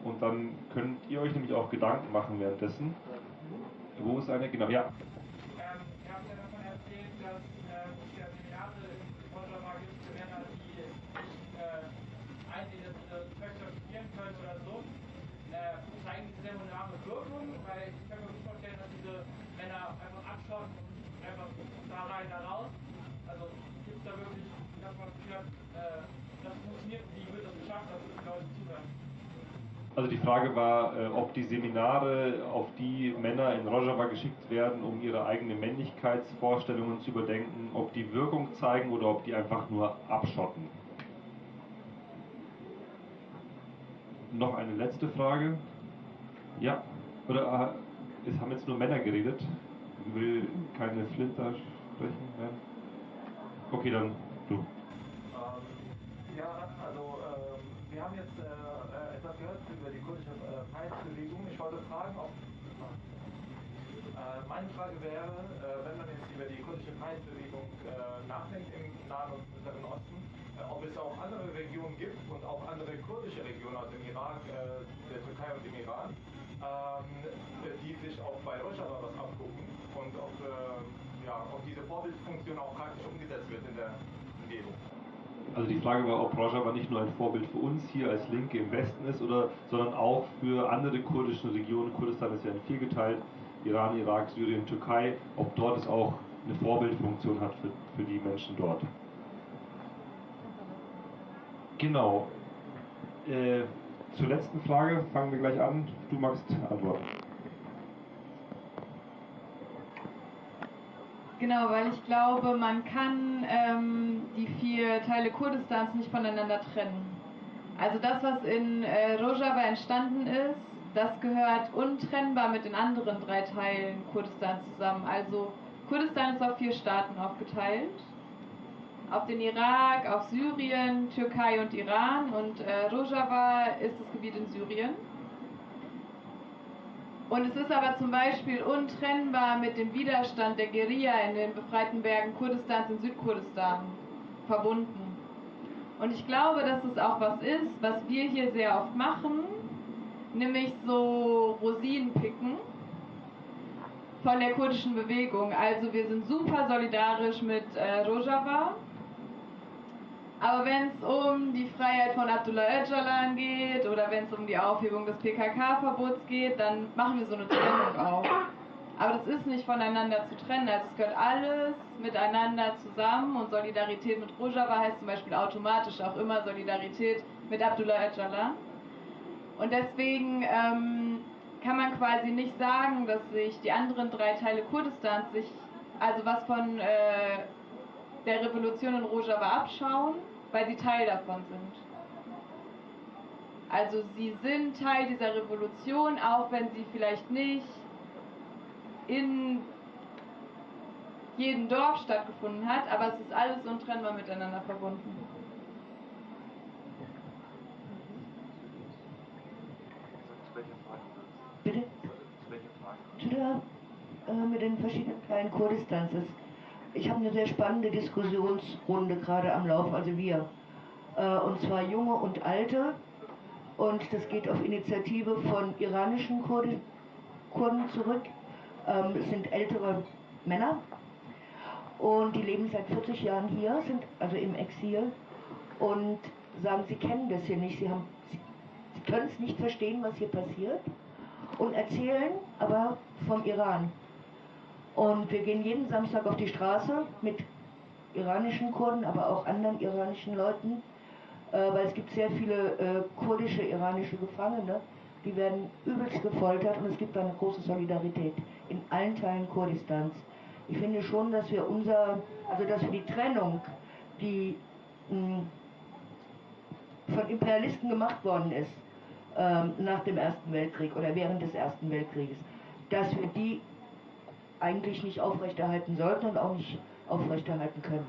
und dann könnt ihr euch nämlich auch Gedanken machen währenddessen. Wo ist eine? Genau, ja. Dass es ja Seminare in Wunderbar gibt für Männer, die nicht einsehen, dass ihre Töchter studieren können oder so. Zeigen diese Seminare Wirkung? Weil ich kann mir gut vorstellen, dass diese Männer einfach abschauen und einfach da rein, da raus. Gibt es da wirklich, dass man hat, äh, das funktioniert, wie wird das geschafft, dass die Leute zuhören? Also die Frage war, äh, ob die Seminare, auf die Männer in Rojava geschickt werden, um ihre eigenen Männlichkeitsvorstellungen zu überdenken, ob die Wirkung zeigen oder ob die einfach nur abschotten. Noch eine letzte Frage. Ja, oder äh, es haben jetzt nur Männer geredet. Will keine Flinter sprechen? Ja. Okay, dann du. Ähm, ja, also ähm, wir haben jetzt äh, etwas gehört über die kurdische äh, Freiheitsbewegung. Ich wollte fragen, ob äh, meine Frage wäre, äh, wenn man jetzt über die kurdische Freiheitsbewegung äh, nachdenkt im Nahen und Mittleren Osten, äh, ob es auch andere Regionen gibt und auch andere kurdische Regionen, also im Irak, der Türkei und im Iran, ähm, die sich auch bei Rojava was abgucken und ob, ja, ob diese Vorbildfunktion auch praktisch umgesetzt wird in der Umgebung. Also die Frage war, ob Rojava nicht nur ein Vorbild für uns hier als Linke im Westen ist, oder, sondern auch für andere kurdische Regionen. Kurdistan ist ja in vier geteilt, Iran, Irak, Syrien, Türkei, ob dort es auch eine Vorbildfunktion hat für, für die Menschen dort. Genau. Äh, zur letzten Frage fangen wir gleich an. Du magst antworten. Genau, weil ich glaube, man kann ähm, die vier Teile Kurdistans nicht voneinander trennen. Also das, was in äh, Rojava entstanden ist, das gehört untrennbar mit den anderen drei Teilen Kurdistans zusammen. Also Kurdistan ist auf vier Staaten aufgeteilt. Auf den Irak, auf Syrien, Türkei und Iran. Und äh, Rojava ist das Gebiet in Syrien. Und es ist aber zum Beispiel untrennbar mit dem Widerstand der Guerilla in den befreiten Bergen Kurdistans in Südkurdistan verbunden. Und ich glaube, dass es auch was ist, was wir hier sehr oft machen, nämlich so Rosinen picken von der kurdischen Bewegung. Also wir sind super solidarisch mit äh, Rojava. Aber wenn es um die Freiheit von Abdullah Öcalan geht oder wenn es um die Aufhebung des PKK-Verbots geht, dann machen wir so eine Trennung auch. Aber das ist nicht voneinander zu trennen. Also es gehört alles miteinander zusammen und Solidarität mit Rojava heißt zum Beispiel automatisch auch immer Solidarität mit Abdullah Öcalan. Und deswegen ähm, kann man quasi nicht sagen, dass sich die anderen drei Teile Kurdistans sich, also was von äh, der Revolution in Rojava abschauen, weil sie Teil davon sind. Also sie sind Teil dieser Revolution, auch wenn sie vielleicht nicht in jedem Dorf stattgefunden hat, aber es ist alles untrennbar miteinander verbunden. Bitte? Zu welcher Frage? Zu der, äh, mit den verschiedenen kleinen Kurdistans. Ich habe eine sehr spannende Diskussionsrunde gerade am Laufen, also wir. Äh, und zwar Junge und Alte. Und das geht auf Initiative von iranischen Kurden, Kurden zurück. Ähm, es sind ältere Männer. Und die leben seit 40 Jahren hier, sind also im Exil. Und sagen, sie kennen das hier nicht. Sie, haben, sie, sie können es nicht verstehen, was hier passiert. Und erzählen aber vom Iran. Und wir gehen jeden Samstag auf die Straße mit iranischen Kurden, aber auch anderen iranischen Leuten, äh, weil es gibt sehr viele äh, kurdische iranische Gefangene, die werden übelst gefoltert und es gibt eine große Solidarität in allen Teilen Kurdistans. Ich finde schon, dass wir unser, also dass wir die Trennung, die mh, von Imperialisten gemacht worden ist, ähm, nach dem Ersten Weltkrieg oder während des Ersten Weltkrieges, dass wir die eigentlich nicht aufrechterhalten sollten und auch nicht aufrechterhalten können.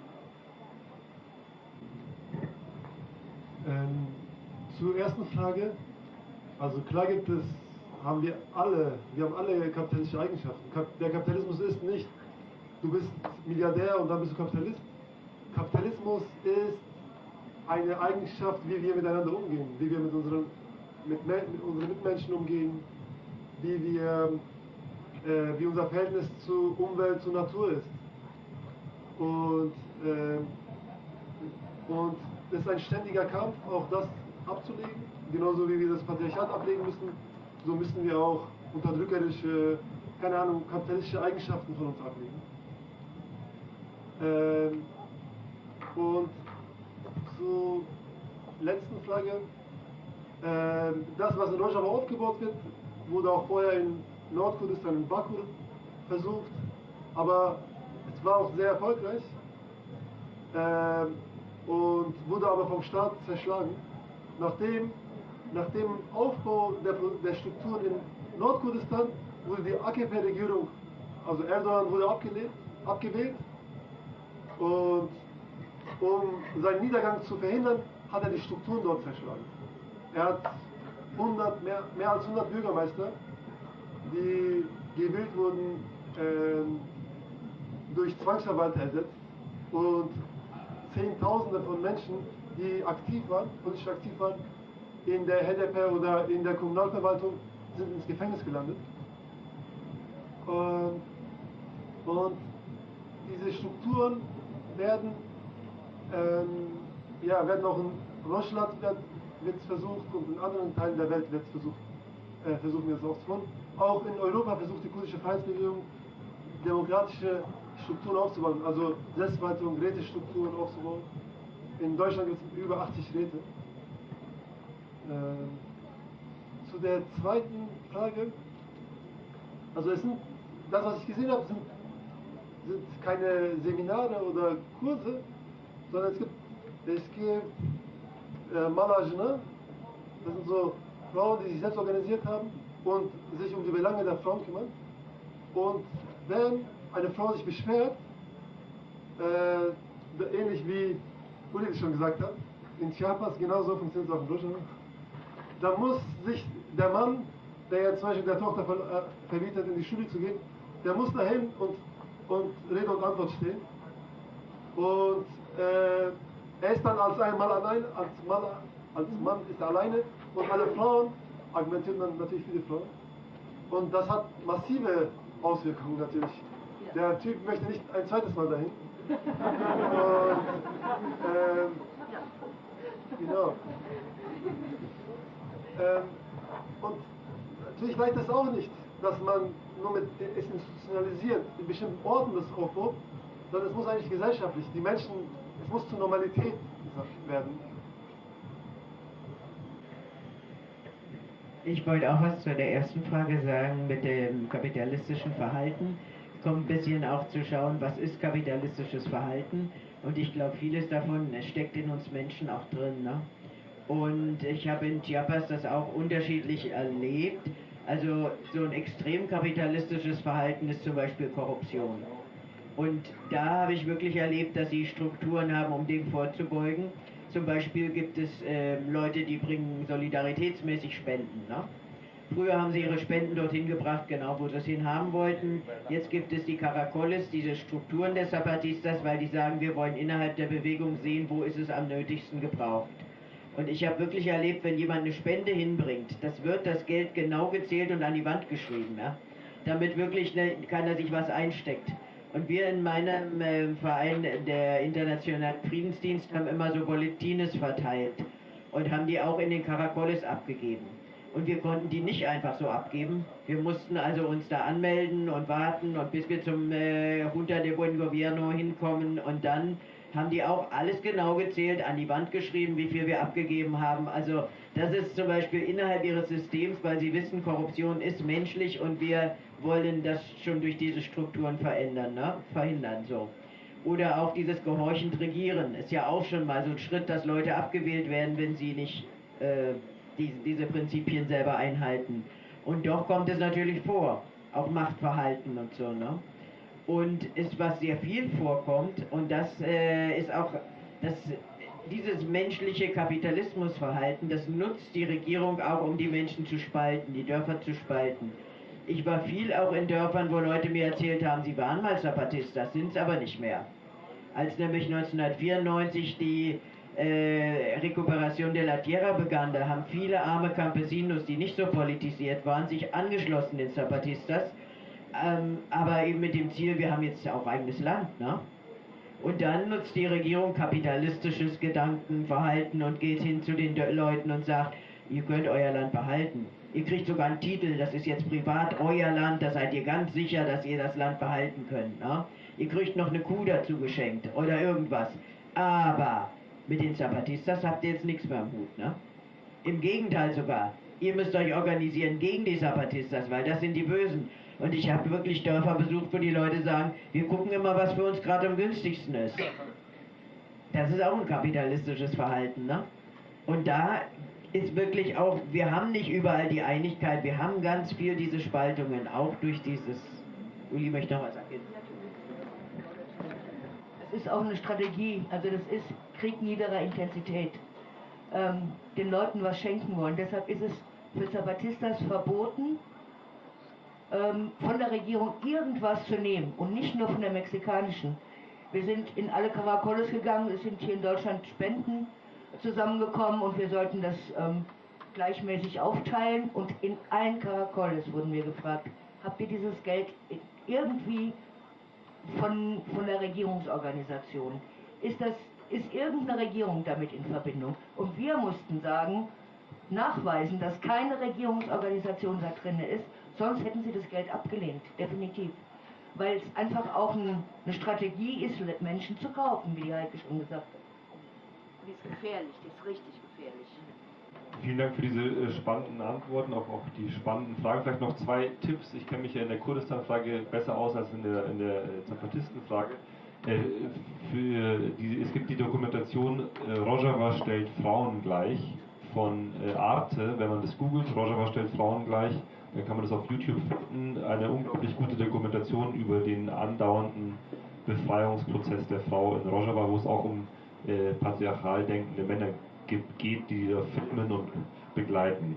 Ähm, zur ersten Frage. Also klar gibt es, haben wir alle, wir haben alle kapitalistische Eigenschaften. Der Kapitalismus ist nicht, du bist Milliardär und dann bist du Kapitalist. Kapitalismus ist eine Eigenschaft, wie wir miteinander umgehen, wie wir mit unseren, mit, mit unseren Mitmenschen umgehen, wie wir äh, wie unser Verhältnis zu Umwelt, zu Natur ist. Und, äh, und es ist ein ständiger Kampf, auch das abzulegen. Genauso wie wir das Patriarchat ablegen müssen, so müssen wir auch unterdrückerische, keine Ahnung, kapitalistische Eigenschaften von uns ablegen. Ähm, und zur letzten Frage. Ähm, das, was in Rojava aufgebaut wird, wurde auch vorher in Nordkurdistan in Baku versucht, aber es war auch sehr erfolgreich äh, und wurde aber vom Staat zerschlagen. Nachdem, nach dem Aufbau der, der Strukturen in Nordkurdistan wurde die AKP-Regierung, also Erdogan wurde abgelehnt, abgewählt und um seinen Niedergang zu verhindern, hat er die Strukturen dort zerschlagen. Er hat 100, mehr, mehr als 100 Bürgermeister die gewählt wurden, äh, durch Zwangsverwalter ersetzt und Zehntausende von Menschen, die aktiv waren, politisch aktiv waren, in der HDP oder in der Kommunalverwaltung, sind ins Gefängnis gelandet. Und, und diese Strukturen werden, ähm, ja, werden auch in Russland wird es versucht und in anderen Teilen der Welt wird es versucht, äh, versuchen wir es auch zu tun. Auch in Europa versucht die kurdische Freiheitsbewegung demokratische Strukturen aufzubauen, also Selbstverwaltung, Rätestrukturen aufzubauen. In Deutschland gibt es über 80 Räte. Äh, zu der zweiten Frage, also es sind, das was ich gesehen habe, sind, sind keine Seminare oder Kurse, sondern es gibt, es gibt äh, Malajne, das sind so Frauen, die sich selbst organisiert haben und sich um die Belange der Frauen kümmern. Und wenn eine Frau sich beschwert, äh, ähnlich wie Uli schon gesagt hat, in Chiapas genauso funktioniert es auch in Deutschland, dann muss sich der Mann, der ja zum Beispiel der Tochter äh, verbietet, in die Schule zu gehen, der muss dahin und, und Rede und Antwort stehen. Und äh, er ist dann als ein Mann allein, als Mann, als Mann ist er alleine und alle Frauen argumentieren dann natürlich für die Frauen. Und das hat massive Auswirkungen natürlich. Der Typ möchte nicht ein zweites Mal dahin. Und, ähm, genau. Ähm, und natürlich reicht das auch nicht, dass man nur mit institutionalisiert in bestimmten Orten das aufbaut, sondern es muss eigentlich gesellschaftlich, die Menschen, es muss zur Normalität werden. Ich wollte auch was zu der ersten Frage sagen mit dem kapitalistischen Verhalten. Es kommt ein bisschen auch zu schauen, was ist kapitalistisches Verhalten. Und ich glaube, vieles davon steckt in uns Menschen auch drin. Ne? Und ich habe in Chiapas das auch unterschiedlich erlebt. Also so ein extrem kapitalistisches Verhalten ist zum Beispiel Korruption. Und da habe ich wirklich erlebt, dass sie Strukturen haben, um dem vorzubeugen. Zum Beispiel gibt es äh, Leute, die bringen solidaritätsmäßig Spenden. Ne? Früher haben sie ihre Spenden dorthin gebracht, genau wo sie es hin haben wollten. Jetzt gibt es die Caracoles, diese Strukturen der Zapatistas, weil die sagen, wir wollen innerhalb der Bewegung sehen, wo ist es am nötigsten gebraucht. Und ich habe wirklich erlebt, wenn jemand eine Spende hinbringt, das wird das Geld genau gezählt und an die Wand geschrieben, ja? damit wirklich ne, keiner sich was einsteckt. Und wir in meinem äh, Verein, der Internationalen Friedensdienst, haben immer so Bulletines verteilt und haben die auch in den Caracoles abgegeben. Und wir konnten die nicht einfach so abgeben. Wir mussten also uns da anmelden und warten und bis wir zum äh, Junta de Buen Gobierno hinkommen und dann haben die auch alles genau gezählt, an die Wand geschrieben, wie viel wir abgegeben haben. Also das ist zum Beispiel innerhalb ihres Systems, weil sie wissen, Korruption ist menschlich und wir wollen das schon durch diese Strukturen verändern, ne? verhindern so. Oder auch dieses gehorchend Regieren ist ja auch schon mal so ein Schritt, dass Leute abgewählt werden, wenn sie nicht äh, diese, diese Prinzipien selber einhalten. Und doch kommt es natürlich vor, auch Machtverhalten und so. Ne? Und ist was sehr viel vorkommt, und das äh, ist auch das, dieses menschliche Kapitalismusverhalten, das nutzt die Regierung auch, um die Menschen zu spalten, die Dörfer zu spalten. Ich war viel auch in Dörfern, wo Leute mir erzählt haben, sie waren mal Zapatistas, sind es aber nicht mehr. Als nämlich 1994 die äh, Recuperation de la Tierra begann, da haben viele arme Campesinos, die nicht so politisiert waren, sich angeschlossen den Zapatistas, ähm, aber eben mit dem Ziel, wir haben jetzt auch eigenes Land, ne? Und dann nutzt die Regierung kapitalistisches Gedankenverhalten und geht hin zu den Leuten und sagt, ihr könnt euer Land behalten. Ihr kriegt sogar einen Titel, das ist jetzt privat euer Land, da seid ihr ganz sicher, dass ihr das Land behalten könnt. Ne? Ihr kriegt noch eine Kuh dazu geschenkt oder irgendwas. Aber mit den Zapatistas habt ihr jetzt nichts mehr am Hut. Ne? Im Gegenteil sogar. Ihr müsst euch organisieren gegen die Zapatistas, weil das sind die Bösen. Und ich habe wirklich Dörfer besucht, wo die Leute sagen, wir gucken immer, was für uns gerade am günstigsten ist. Das ist auch ein kapitalistisches Verhalten. Ne? Und da ist wirklich auch, wir haben nicht überall die Einigkeit, wir haben ganz viel diese Spaltungen, auch durch dieses, Uli möchte noch was sagen. Es ist auch eine Strategie, also das ist Krieg niederer Intensität. Ähm, den Leuten was schenken wollen. Deshalb ist es für Zapatistas verboten, ähm, von der Regierung irgendwas zu nehmen und nicht nur von der mexikanischen. Wir sind in alle Caracoles gegangen, es sind hier in Deutschland Spenden zusammengekommen und wir sollten das ähm, gleichmäßig aufteilen und in allen Caracoles wurden wir gefragt, habt ihr dieses Geld irgendwie von, von der Regierungsorganisation? Ist, das, ist irgendeine Regierung damit in Verbindung? Und wir mussten sagen, nachweisen, dass keine Regierungsorganisation da drin ist, sonst hätten sie das Geld abgelehnt, definitiv. Weil es einfach auch ein, eine Strategie ist, Menschen zu kaufen, wie die Heike schon gesagt hat. Die ist gefährlich, die ist richtig gefährlich. Vielen Dank für diese äh, spannenden Antworten, auch, auch die spannenden Fragen. Vielleicht noch zwei Tipps. Ich kenne mich ja in der Kurdistan-Frage besser aus als in der, in der äh, Zapatisten-Frage. Äh, es gibt die Dokumentation äh, Rojava stellt Frauen gleich von äh, Arte. Wenn man das googelt, Rojava stellt Frauen gleich, dann kann man das auf YouTube finden. Eine unglaublich gute Dokumentation über den andauernden Befreiungsprozess der Frau in Rojava, wo es auch um äh, patriarchal denkende Männer gibt, geht, die da filmen und begleiten.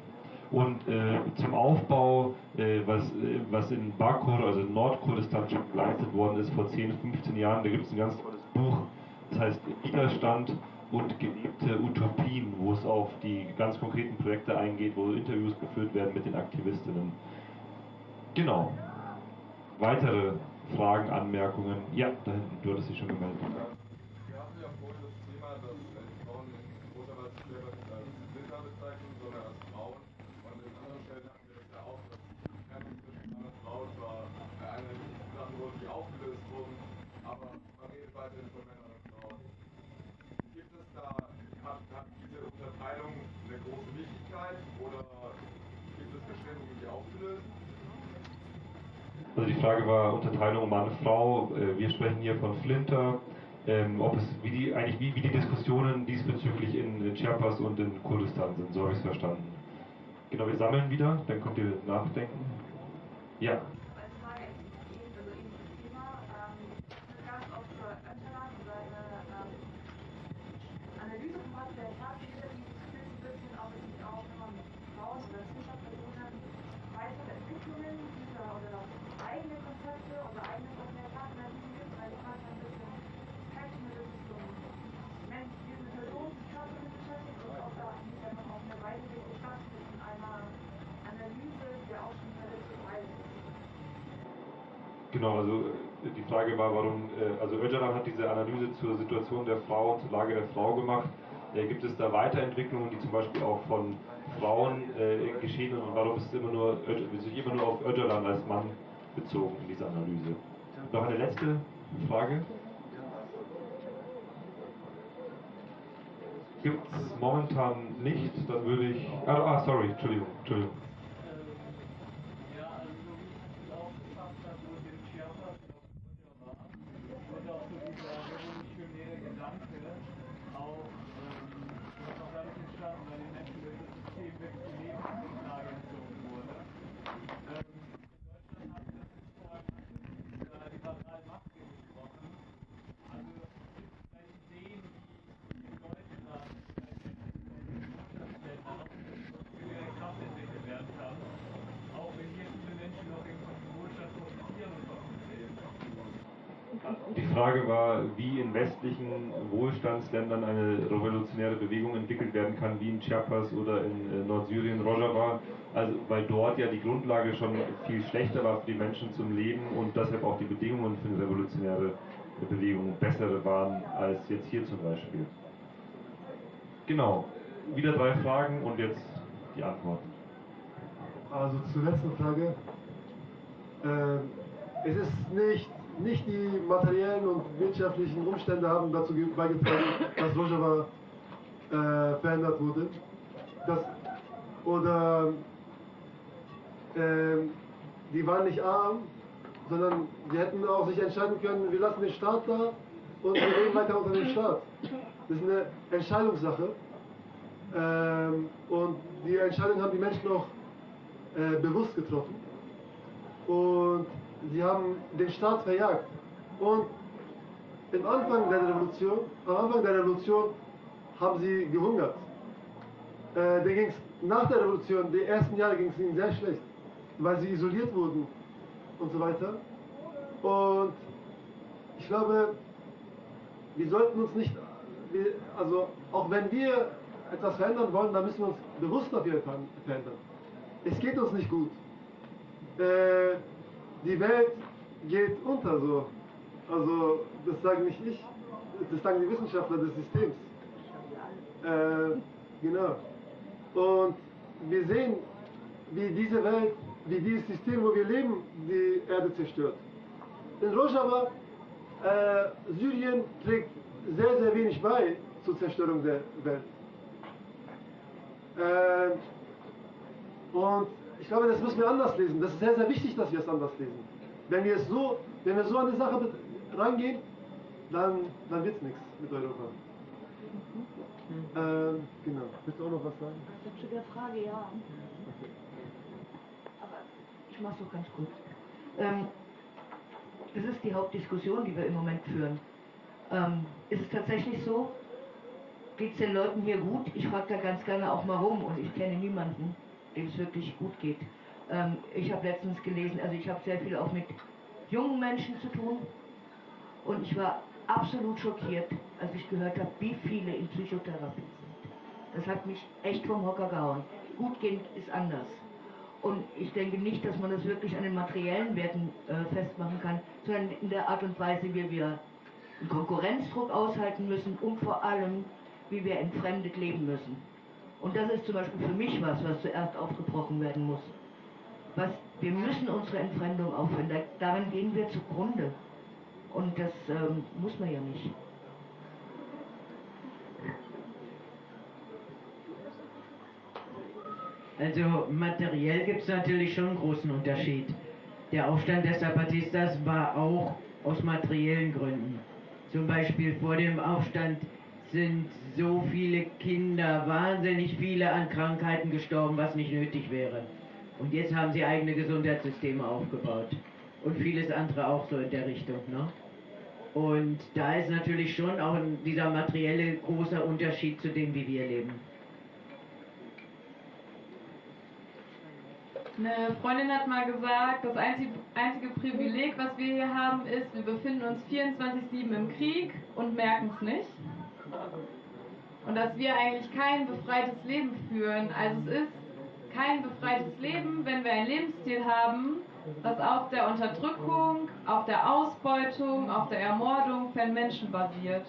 Und äh, zum Aufbau, äh, was, äh, was in Bakur, also in Nordkurdistan schon geleistet worden ist vor 10, 15 Jahren, da gibt es ein ganz tolles Buch, das heißt Widerstand und gelebte Utopien, wo es auf die ganz konkreten Projekte eingeht, wo Interviews geführt werden mit den Aktivistinnen. Genau. Weitere Fragen, Anmerkungen? Ja, da hinten, du hattest dich schon gemeldet. Also die Frage war Unterteilung Mann-Frau. Äh, wir sprechen hier von Flinter. Ähm, ob es, wie die, eigentlich wie, wie die Diskussionen diesbezüglich in, in Chiapas und in Kurdistan sind, so habe ich es verstanden. Genau, wir sammeln wieder, dann könnt ihr nachdenken. Ja. Genau, also äh, die Frage war, warum, äh, also Öcalan hat diese Analyse zur Situation der Frau und zur Lage der Frau gemacht. Äh, gibt es da Weiterentwicklungen, die zum Beispiel auch von Frauen äh, geschehen und warum ist es immer nur, sich immer nur auf Öcalan als Mann bezogen in dieser Analyse? Noch eine letzte Frage? Gibt es momentan nicht, dann würde ich. Ah, ah, sorry, Entschuldigung, Entschuldigung. Frage war, wie in westlichen Wohlstandsländern eine revolutionäre Bewegung entwickelt werden kann, wie in Chiapas oder in äh, Nordsyrien, Rojava, also weil dort ja die Grundlage schon viel schlechter war für die Menschen zum Leben und deshalb auch die Bedingungen für eine revolutionäre Bewegung bessere waren als jetzt hier zum Beispiel. Genau, wieder drei Fragen und jetzt die Antworten. Also zur letzten Frage. Äh, es ist nicht nicht die materiellen und wirtschaftlichen Umstände haben dazu beigetragen, dass Rojava äh, verändert wurde. Das, oder äh, die waren nicht arm, sondern sie hätten auch sich entscheiden können, wir lassen den Staat da und wir leben weiter unter dem Staat. Das ist eine Entscheidungssache. Ähm, und die Entscheidung haben die Menschen auch äh, bewusst getroffen. Und sie haben den Staat verjagt. Und am Anfang der Revolution, am Anfang der Revolution haben sie gehungert. Äh, dann ging's nach der Revolution, die ersten Jahre ging es ihnen sehr schlecht, weil sie isoliert wurden und so weiter. Und ich glaube, wir sollten uns nicht, also auch wenn wir etwas verändern wollen, dann müssen wir uns bewusst dafür verändern. Es geht uns nicht gut. Äh, die Welt geht unter so. Also das sagen nicht ich, das sagen die Wissenschaftler des Systems. Äh, genau. Und wir sehen, wie diese Welt, wie dieses System, wo wir leben, die Erde zerstört. In Rojava, äh, Syrien trägt sehr, sehr wenig bei zur Zerstörung der Welt. Äh, und ich glaube, das müssen wir anders lesen. Das ist sehr, sehr wichtig, dass wir es anders lesen. Wenn wir, es so, wenn wir so an die Sache rangehen, dann, dann wird es nichts mit Europa. Mhm. Ähm, genau. Willst du auch noch was sagen? Zu der Frage, ja. Aber ich mache es doch ganz kurz. Ähm, das ist die Hauptdiskussion, die wir im Moment führen. Ähm, ist es tatsächlich so? Geht es den Leuten hier gut? Ich frage da ganz gerne auch mal rum und ich kenne niemanden, dem es wirklich gut geht. Ähm, ich habe letztens gelesen, also ich habe sehr viel auch mit jungen Menschen zu tun und ich war absolut schockiert, als ich gehört habe, wie viele in Psychotherapie sind. Das hat mich echt vom Hocker gehauen. Gut gehen ist anders. Und ich denke nicht, dass man das wirklich an den materiellen Werten äh, festmachen kann, sondern in der Art und Weise, wie wir einen Konkurrenzdruck aushalten müssen und vor allem, wie wir entfremdet leben müssen. Und das ist zum Beispiel für mich was, was zuerst aufgebrochen werden muss. Was, wir müssen unsere Entfremdung aufhören, da, daran gehen wir zugrunde. Und das ähm, muss man ja nicht. Also materiell gibt es natürlich schon einen großen Unterschied. Der Aufstand der Zapatistas war auch aus materiellen Gründen. Zum Beispiel vor dem Aufstand sind so viele Kinder, wahnsinnig viele an Krankheiten gestorben, was nicht nötig wäre. Und jetzt haben sie eigene Gesundheitssysteme aufgebaut. Und vieles andere auch so in der Richtung. Ne? Und da ist natürlich schon auch dieser materielle großer Unterschied zu dem, wie wir leben. Eine Freundin hat mal gesagt, das einzige, einzige Privileg, was wir hier haben, ist, wir befinden uns 24-7 im Krieg und merken es nicht. Und dass wir eigentlich kein befreites Leben führen. Also es ist kein befreites Leben, wenn wir ein Lebensstil haben, das auf der Unterdrückung, auf der Ausbeutung, auf der Ermordung von Menschen basiert.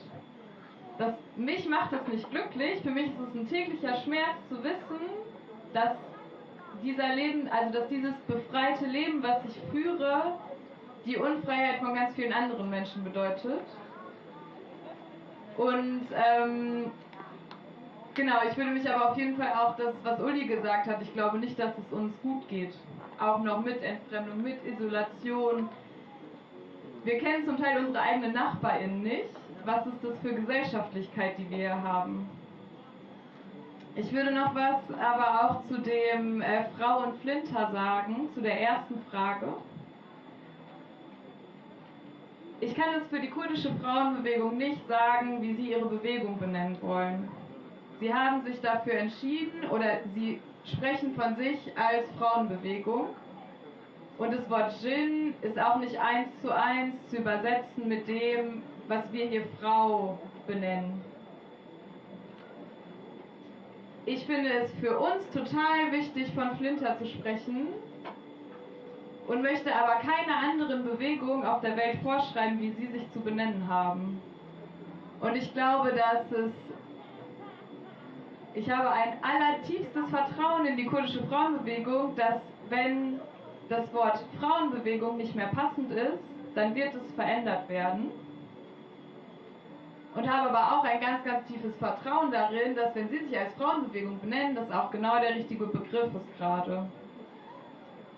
Das, mich macht es nicht glücklich, für mich ist es ein täglicher Schmerz zu wissen, dass dieser Leben, also dass dieses befreite Leben, was ich führe, die Unfreiheit von ganz vielen anderen Menschen bedeutet. Und ähm, genau, ich würde mich aber auf jeden Fall auch das, was Uli gesagt hat, ich glaube nicht, dass es uns gut geht. Auch noch mit Entfremdung, mit Isolation. Wir kennen zum Teil unsere eigenen NachbarInnen nicht. Was ist das für Gesellschaftlichkeit, die wir hier haben? Ich würde noch was aber auch zu dem äh, Frau und Flinter sagen, zu der ersten Frage. Ich kann es für die kurdische Frauenbewegung nicht sagen, wie sie ihre Bewegung benennen wollen. Sie haben sich dafür entschieden oder sie sprechen von sich als Frauenbewegung. Und das Wort Djinn ist auch nicht eins zu eins zu übersetzen mit dem, was wir hier Frau benennen. Ich finde es für uns total wichtig, von Flinter zu sprechen, und möchte aber keiner anderen Bewegung auf der Welt vorschreiben, wie sie sich zu benennen haben. Und ich glaube, dass es. Ich habe ein allertiefstes Vertrauen in die kurdische Frauenbewegung, dass wenn das Wort Frauenbewegung nicht mehr passend ist, dann wird es verändert werden. Und habe aber auch ein ganz, ganz tiefes Vertrauen darin, dass wenn Sie sich als Frauenbewegung benennen, das auch genau der richtige Begriff ist gerade.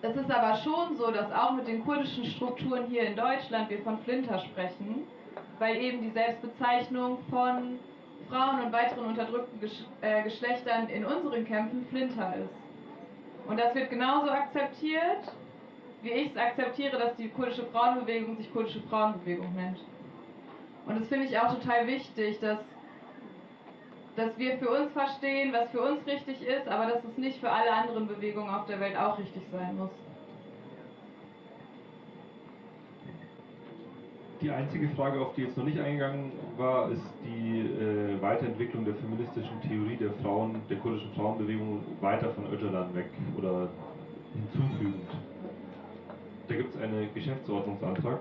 Es ist aber schon so, dass auch mit den kurdischen Strukturen hier in Deutschland wir von Flinter sprechen, weil eben die Selbstbezeichnung von Frauen und weiteren unterdrückten äh, Geschlechtern in unseren Kämpfen Flinter ist. Und das wird genauso akzeptiert, wie ich es akzeptiere, dass die kurdische Frauenbewegung sich kurdische Frauenbewegung nennt. Und das finde ich auch total wichtig, dass dass wir für uns verstehen, was für uns richtig ist, aber dass es nicht für alle anderen Bewegungen auf der Welt auch richtig sein muss. Die einzige Frage, auf die jetzt noch nicht eingegangen war, ist die äh, Weiterentwicklung der feministischen Theorie der Frauen, der kurdischen Frauenbewegung weiter von Öcalan weg oder hinzufügend. Da gibt es einen Geschäftsordnungsantrag.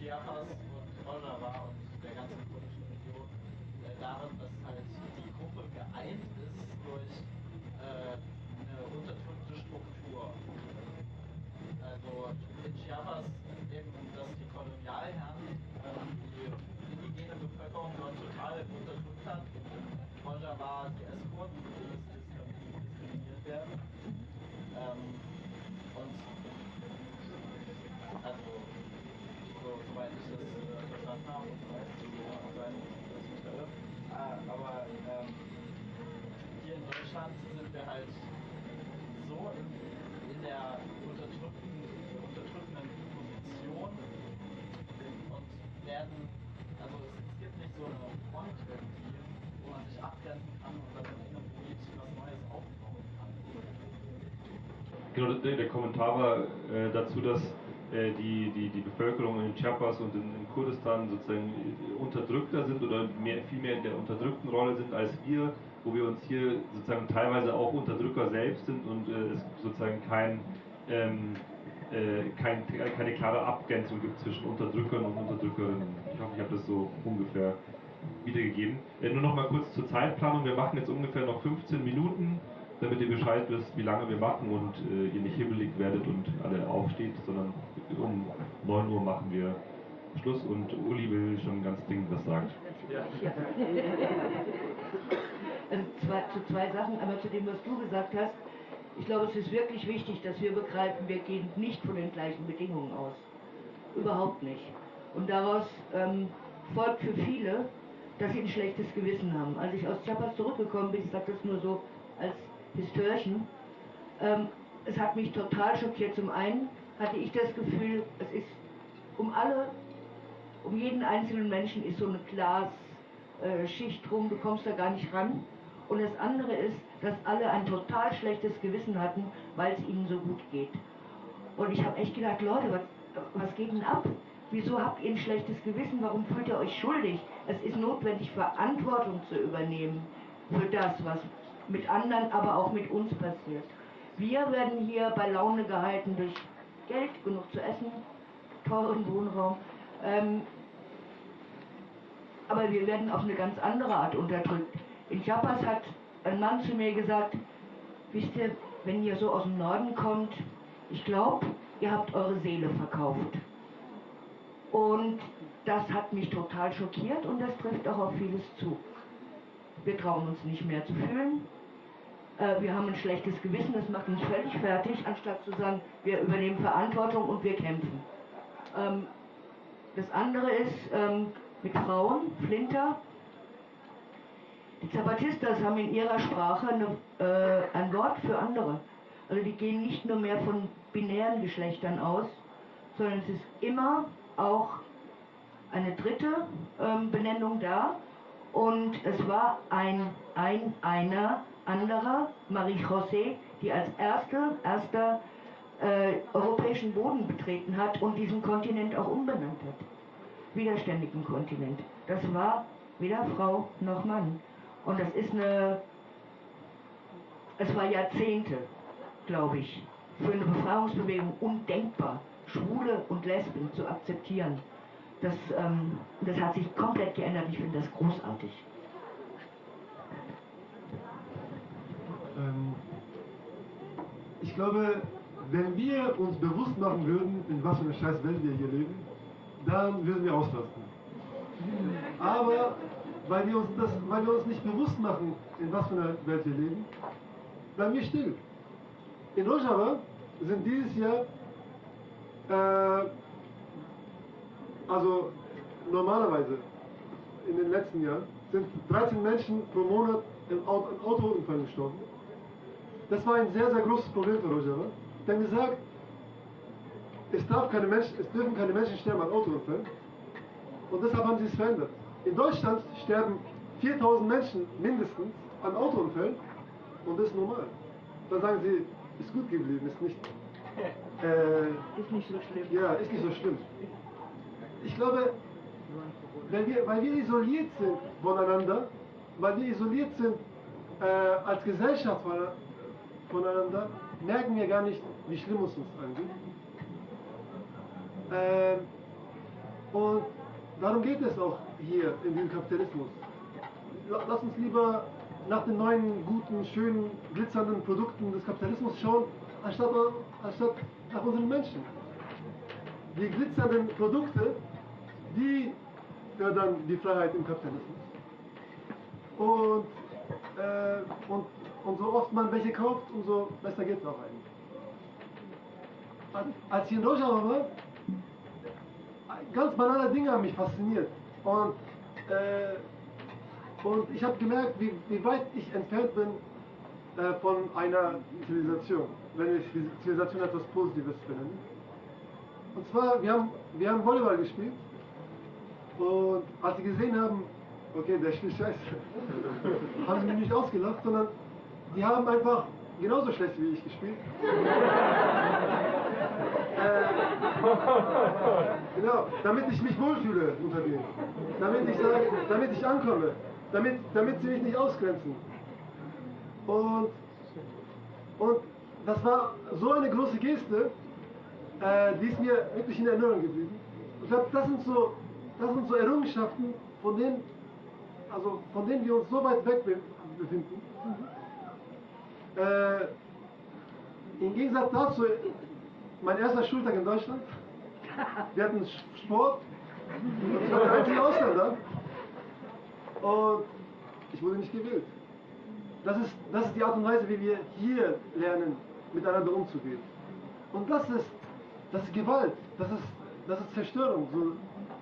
Chiapas und Rojava und der ganzen kurdischen Region äh, darin, dass halt die Gruppe geeint ist durch äh, eine unterdrückte Struktur. Also in Chiapas eben, dass die Kolonialherren äh, die indigene Bevölkerung dort total unterdrückt hat. Rojava die Eskorten, die diskriminiert werden. Ähm, und also so, soweit ich das äh, verstanden habe und weiß, kann sein, dass ich da irre. Äh, aber ähm, hier in Deutschland sind wir halt so in, in der unterdrückten, unterdrückenden Position und werden, also es, es gibt nicht so eine Front irgendwie, wo man sich abgrenzen kann und dann in einem Gebiet was Neues aufbauen kann. Genau, der, der Kommentar war äh, dazu, dass äh, die, die, die Bevölkerung in Chiapas und in, in, Kurdistan sozusagen unterdrückter sind oder mehr, viel mehr in der unterdrückten Rolle sind als wir, wo wir uns hier sozusagen teilweise auch Unterdrücker selbst sind und äh, es sozusagen kein, ähm, äh, kein, keine klare Abgrenzung gibt zwischen Unterdrückern und Unterdrückerinnen. Ich hoffe, ich habe das so ungefähr wiedergegeben. Äh, nur noch mal kurz zur Zeitplanung. Wir machen jetzt ungefähr noch 15 Minuten damit ihr Bescheid wisst, wie lange wir machen und äh, ihr nicht hibbelig werdet und alle aufsteht, sondern um 9 Uhr machen wir Schluss und Uli will schon ganz dringend was sagen. Ja. Also zwei, zu zwei Sachen, einmal zu dem, was du gesagt hast. Ich glaube, es ist wirklich wichtig, dass wir begreifen, wir gehen nicht von den gleichen Bedingungen aus. Überhaupt nicht. Und daraus ähm, folgt für viele, dass sie ein schlechtes Gewissen haben. Als ich aus Chiapas zurückgekommen bin, ich sage das nur so als Histörchen, ähm, es hat mich total schockiert. Zum einen hatte ich das Gefühl, es ist um alle, um jeden einzelnen Menschen ist so eine Glasschicht äh, drum, du kommst da gar nicht ran. Und das andere ist, dass alle ein total schlechtes Gewissen hatten, weil es ihnen so gut geht. Und ich habe echt gedacht, Leute, was, was geht denn ab? Wieso habt ihr ein schlechtes Gewissen? Warum fühlt ihr euch schuldig? Es ist notwendig, Verantwortung zu übernehmen für das, was mit anderen, aber auch mit uns passiert. Wir werden hier bei Laune gehalten durch Geld, genug zu essen, teuren Wohnraum. Ähm, aber wir werden auf eine ganz andere Art unterdrückt. In Chiapas hat ein Mann zu mir gesagt, wisst ihr, wenn ihr so aus dem Norden kommt, ich glaube, ihr habt eure Seele verkauft. Und das hat mich total schockiert und das trifft auch auf vieles zu. Wir trauen uns nicht mehr zu fühlen. Äh, wir haben ein schlechtes Gewissen, das macht uns völlig fertig, anstatt zu sagen, wir übernehmen Verantwortung und wir kämpfen. Ähm, das andere ist ähm, mit Frauen, Flinter. Die Zapatistas haben in ihrer Sprache eine, äh, ein Wort für andere. Also die gehen nicht nur mehr von binären Geschlechtern aus, sondern es ist immer auch eine dritte ähm, Benennung da. Und es war ein, ein, einer anderer, Marie José, die als erste, erster äh, europäischen Boden betreten hat und diesen Kontinent auch umbenannt hat. Widerständigen Kontinent. Das war weder Frau noch Mann. Und das ist eine, es war Jahrzehnte, glaube ich, für eine Befreiungsbewegung undenkbar, Schwule und Lesben zu akzeptieren. Das, ähm, das hat sich komplett geändert. Ich finde das großartig. Ich glaube, wenn wir uns bewusst machen würden, in was für einer scheiß Welt wir hier leben, dann würden wir ausrasten. Aber weil wir, uns das, weil wir uns nicht bewusst machen, in was für einer Welt wir leben, bleiben wir still. In Rojava sind dieses Jahr, äh, also normalerweise in den letzten Jahren, sind 13 Menschen pro Monat im Autounfall gestorben. Das war ein sehr, sehr großes Problem für Rojava. Denn gesagt, es, darf keine Menschen, es dürfen keine Menschen sterben an Autounfällen. Und deshalb haben sie es verändert. In Deutschland sterben 4000 Menschen mindestens an Autounfällen und das ist normal. Dann sagen sie, ist gut geblieben, ist nicht. Äh, Ist nicht so schlimm. ja, ist nicht so schlimm. Ich glaube, wenn wir, weil wir isoliert sind voneinander, weil wir isoliert sind äh, als Gesellschaft von- voneinander, merken wir gar nicht, wie schlimm es uns angeht. Äh, und darum geht es auch hier in diesem Kapitalismus. La- Lass uns lieber nach den neuen, guten, schönen, glitzernden Produkten des Kapitalismus schauen, anstatt, anstatt nach unseren Menschen. Die glitzernden Produkte, die fördern die Freiheit im Kapitalismus. Und, äh, und, und so oft man welche kauft, umso besser geht es auch eigentlich. Als- ich in Rojava war, ganz banale Dinge haben mich fasziniert. Und, äh, und ich habe gemerkt, wie, wie weit ich entfernt bin äh, von einer Zivilisation, wenn ich Zivilisation etwas Positives benenne. Und zwar, wir haben, wir haben Volleyball gespielt und als sie gesehen haben, okay, der spielt scheiße, haben sie mich nicht ausgelacht, sondern die haben einfach genauso schlecht wie ich gespielt. äh, genau, damit ich mich wohlfühle unter denen. Damit ich sage, damit ich ankomme. Damit, damit sie mich nicht ausgrenzen. Und, und das war so eine große Geste, äh, die ist mir wirklich in Erinnerung geblieben. Ich glaube, das sind so, das sind so Errungenschaften, von denen, also von denen wir uns so weit weg be- befinden. Äh, Im Gegensatz dazu, mein erster Schultag in Deutschland, wir hatten Sport, und ich war der einzige Ausländer und ich wurde nicht gewählt. Das ist, das ist die Art und Weise, wie wir hier lernen, miteinander umzugehen. Und das ist, das ist Gewalt, das ist, das ist Zerstörung. So,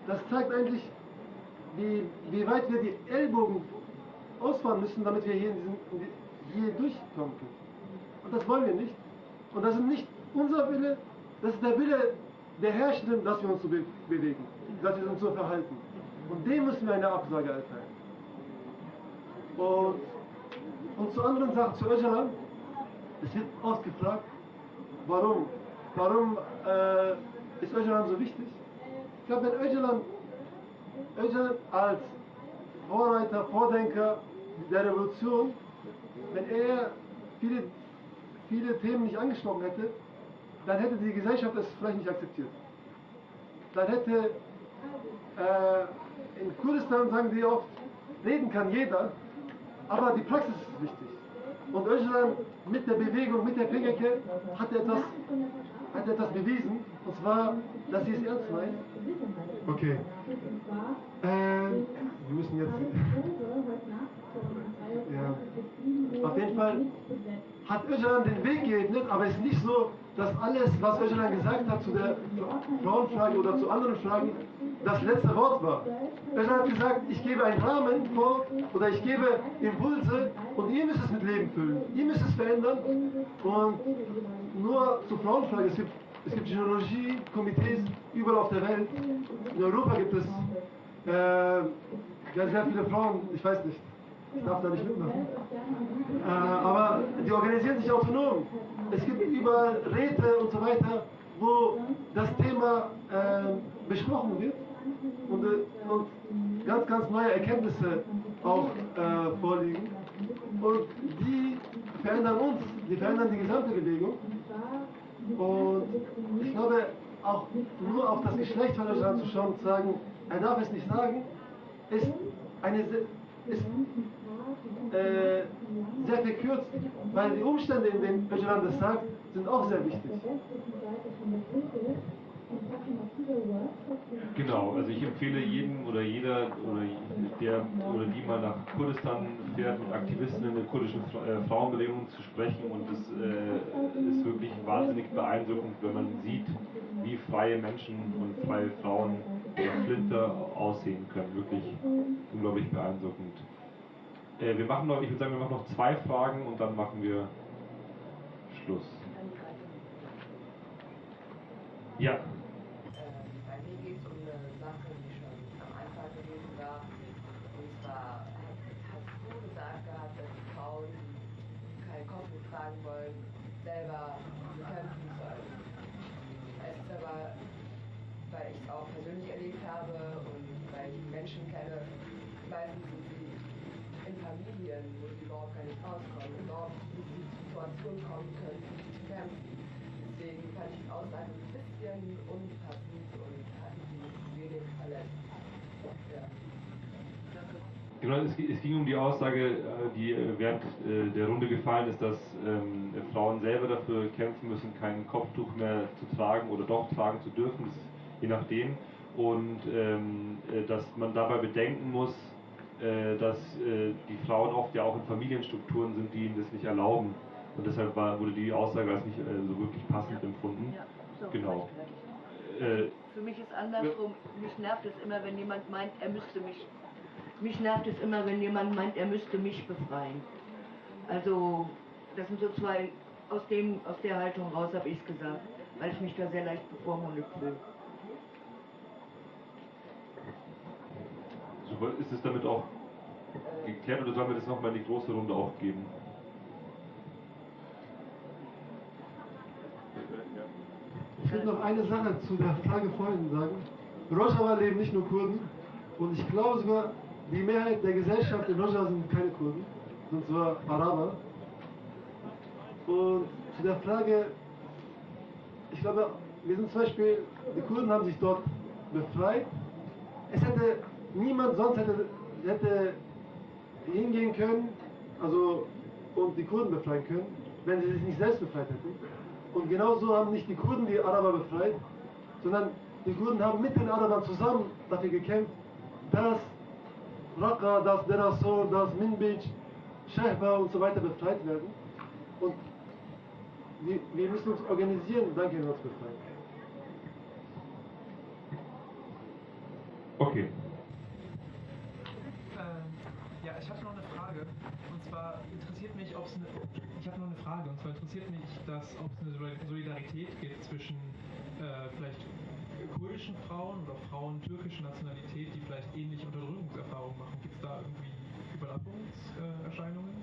das zeigt eigentlich, wie, wie weit wir die Ellbogen ausfahren müssen, damit wir hier, in diesen, in die, hier durchkommen können. Und das wollen wir nicht. Und das ist nicht unser Wille, das ist der Wille der Herrschenden, dass wir uns so be bewegen, dass wir uns so verhalten. Und dem müssen wir eine Absage erteilen. Und, und zu anderen Sachen, zu Öcalan, es wird ausgefragt, warum, warum, äh, ist Öcalan so wichtig? Ich glaube, wenn Öcalan, Öcalan als Vorreiter, Vordenker der Revolution, wenn er viele, viele Themen nicht angesprochen hätte, dann hätte die Gesellschaft es vielleicht nicht akzeptiert. Dann hätte äh, in Kurdistan sagen die oft, reden kann jeder, aber die Praxis ist wichtig. Und Öcalan mit der Bewegung, mit der PKK hat etwas, hat etwas bewiesen, und zwar, dass sie es ernst meint. Okay. Ähm, wir müssen jetzt. Ja. Auf jeden Fall hat Öcalan den Weg geebnet, aber es ist nicht so, dass alles, was Öcalan gesagt hat zu der Frauenfrage oder zu anderen Fragen, das letzte Wort war. Öcalan hat gesagt, ich gebe einen Rahmen vor oder ich gebe Impulse und ihr müsst es mit Leben füllen. Ihr müsst es verändern und nur zur Frauenfrage, es gibt, es gibt Genealogie-Komitees überall auf der Welt. In Europa gibt es äh, sehr, viele Frauen, ich weiß nicht, ich darf da nicht mitmachen. Äh, aber die organisieren sich autonom. Es gibt überall Räte und so weiter, wo das Thema äh, besprochen wird und, äh, und, ganz, ganz neue Erkenntnisse auch äh, vorliegen. Und die verändern uns, die verändern die gesamte Bewegung. Und ich glaube, auch nur auf das Geschlecht von Öcalan zu schauen und zu sagen, er darf es nicht sagen, ist, eine, ist äh, sehr verkürzt, weil die Umstände, in denen Öcalan das sagt, sind auch sehr wichtig. Genau, also ich empfehle jedem oder jeder oder der oder die mal nach Kurdistan fährt, mit Aktivisten in der kurdischen äh, Frauenbewegung zu sprechen und es äh, ist wirklich wahnsinnig beeindruckend, wenn man sieht, wie freie Menschen und freie Frauen oder Flinter aussehen können. Wirklich unglaublich beeindruckend. Äh, wir machen noch, ich würde sagen, wir machen noch zwei Fragen und dann machen wir Schluss. Ja. Bei mir geht es um eine Sache, die schon am Anfang gewesen war. Und zwar hast du gesagt dass Frauen, die keinen Kopf tragen wollen, selber kämpfen sollen. Es ist aber, weil ich es auch persönlich erlebt habe und weil ich Menschen kenne, meistens sind sie in Familien, wo sie überhaupt gar nicht rauskommen, überhaupt in die Situation kommen können, kämpfen. Deswegen fand ich die Aussage ein bisschen unpassend und hat mich wenig verletzt. Ja. Genau, es, ging um die Aussage, äh, die äh, während äh, der Runde gefallen ist, dass ähm, Frauen selber dafür kämpfen müssen, kein Kopftuch mehr zu tragen oder doch tragen zu dürfen, je nachdem. Und ähm, dass man dabei bedenken muss, dass äh, die Frauen oft ja auch in Familienstrukturen sind, die ihnen das nicht erlauben. Und deshalb war, wurde die Aussage als nicht äh, so wirklich passend empfunden. Ja, so genau. Für mich ist andersrum, mich nervt es immer, wenn jemand meint, er müsste mich. Mich nervt es immer, wenn jemand meint, er müsste mich befreien. Also, das sind so zwei, aus, dem, aus der Haltung raus habe ich es gesagt, weil ich mich da sehr leicht bevormundet fühle. Ist es damit auch geklärt oder sollen wir das nochmal in die große Runde auch geben? Ich will noch eine Sache zu der Frage vorhin sagen. Rojava leben nicht nur Kurden und ich glaube sogar, die Mehrheit der Gesellschaft in Rojava sind keine Kurden, sind zwar Araber. Und zu der Frage, ich glaube, wir sind zum Beispiel, die Kurden haben sich dort befreit. Es hätte niemand sonst hätte, hätte hingehen können, also und die Kurden befreien können, wenn sie sich nicht selbst befreit hätten. Und genauso haben nicht die Kurden die Araber befreit, sondern die Kurden haben mit den Arabern zusammen dafür gekämpft, dass Raqqa, dass Derasor, dass Minbij, Shehba und so weiter befreit werden. Und wir, wir müssen uns organisieren, dann können wir uns befreien. Okay. Ja, ich habe noch eine Frage. Und zwar interessiert mich, ob es eine. Ich habe noch eine Frage. Und zwar interessiert mich, ob es eine Solidarität gibt zwischen äh, vielleicht kurdischen Frauen oder Frauen türkischer Nationalität, die vielleicht ähnliche Unterdrückungserfahrungen machen. Gibt es da irgendwie Überlappungserscheinungen?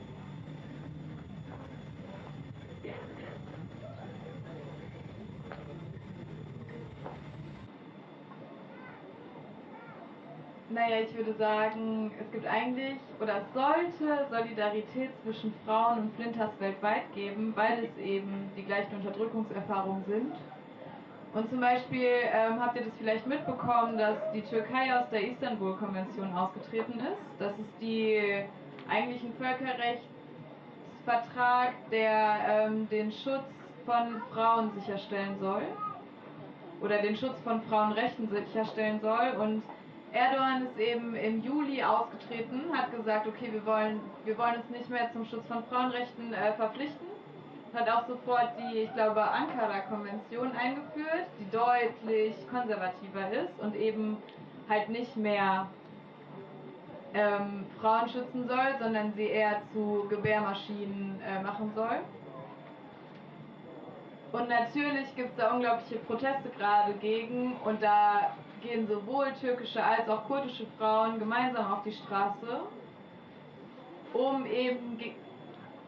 Naja, ich würde sagen, es gibt eigentlich oder es sollte Solidarität zwischen Frauen und Flinters weltweit geben, weil es eben die gleichen Unterdrückungserfahrungen sind. Und zum Beispiel ähm, habt ihr das vielleicht mitbekommen, dass die Türkei aus der Istanbul-Konvention ausgetreten ist. Das ist die eigentlich ein Völkerrechtsvertrag, der ähm, den Schutz von Frauen sicherstellen soll oder den Schutz von Frauenrechten sicherstellen soll. Und Erdogan ist eben im Juli ausgetreten, hat gesagt, okay, wir wollen, wir wollen uns nicht mehr zum Schutz von Frauenrechten äh, verpflichten. Hat auch sofort die, ich glaube, Ankara-Konvention eingeführt, die deutlich konservativer ist und eben halt nicht mehr ähm, Frauen schützen soll, sondern sie eher zu Gebärmaschinen äh, machen soll. Und natürlich gibt es da unglaubliche Proteste gerade gegen und da gehen sowohl türkische als auch kurdische Frauen gemeinsam auf die Straße, um eben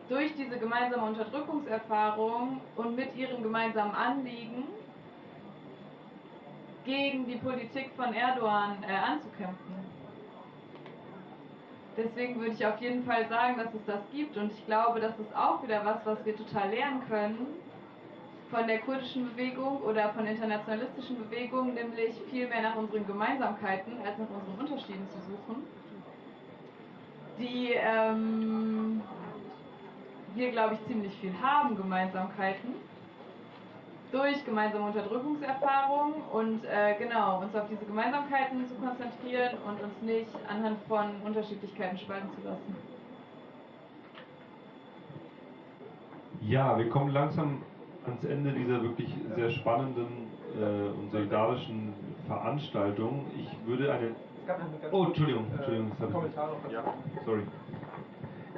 durch diese gemeinsame Unterdrückungserfahrung und mit ihren gemeinsamen Anliegen gegen die Politik von Erdogan äh, anzukämpfen. Deswegen würde ich auf jeden Fall sagen, dass es das gibt und ich glaube, das ist auch wieder was, was wir total lernen können von der kurdischen Bewegung oder von internationalistischen Bewegungen, nämlich viel mehr nach unseren Gemeinsamkeiten als nach unseren Unterschieden zu suchen, die ähm, wir, glaube ich, ziemlich viel haben, Gemeinsamkeiten, durch gemeinsame Unterdrückungserfahrungen und äh, genau, uns auf diese Gemeinsamkeiten zu konzentrieren und uns nicht anhand von Unterschiedlichkeiten spalten zu lassen. Ja, wir kommen langsam ans Ende dieser wirklich sehr spannenden äh, und solidarischen Veranstaltung. Ich würde eine. Oh, Entschuldigung, Entschuldigung. Äh, Kommentar noch. Ja, sorry.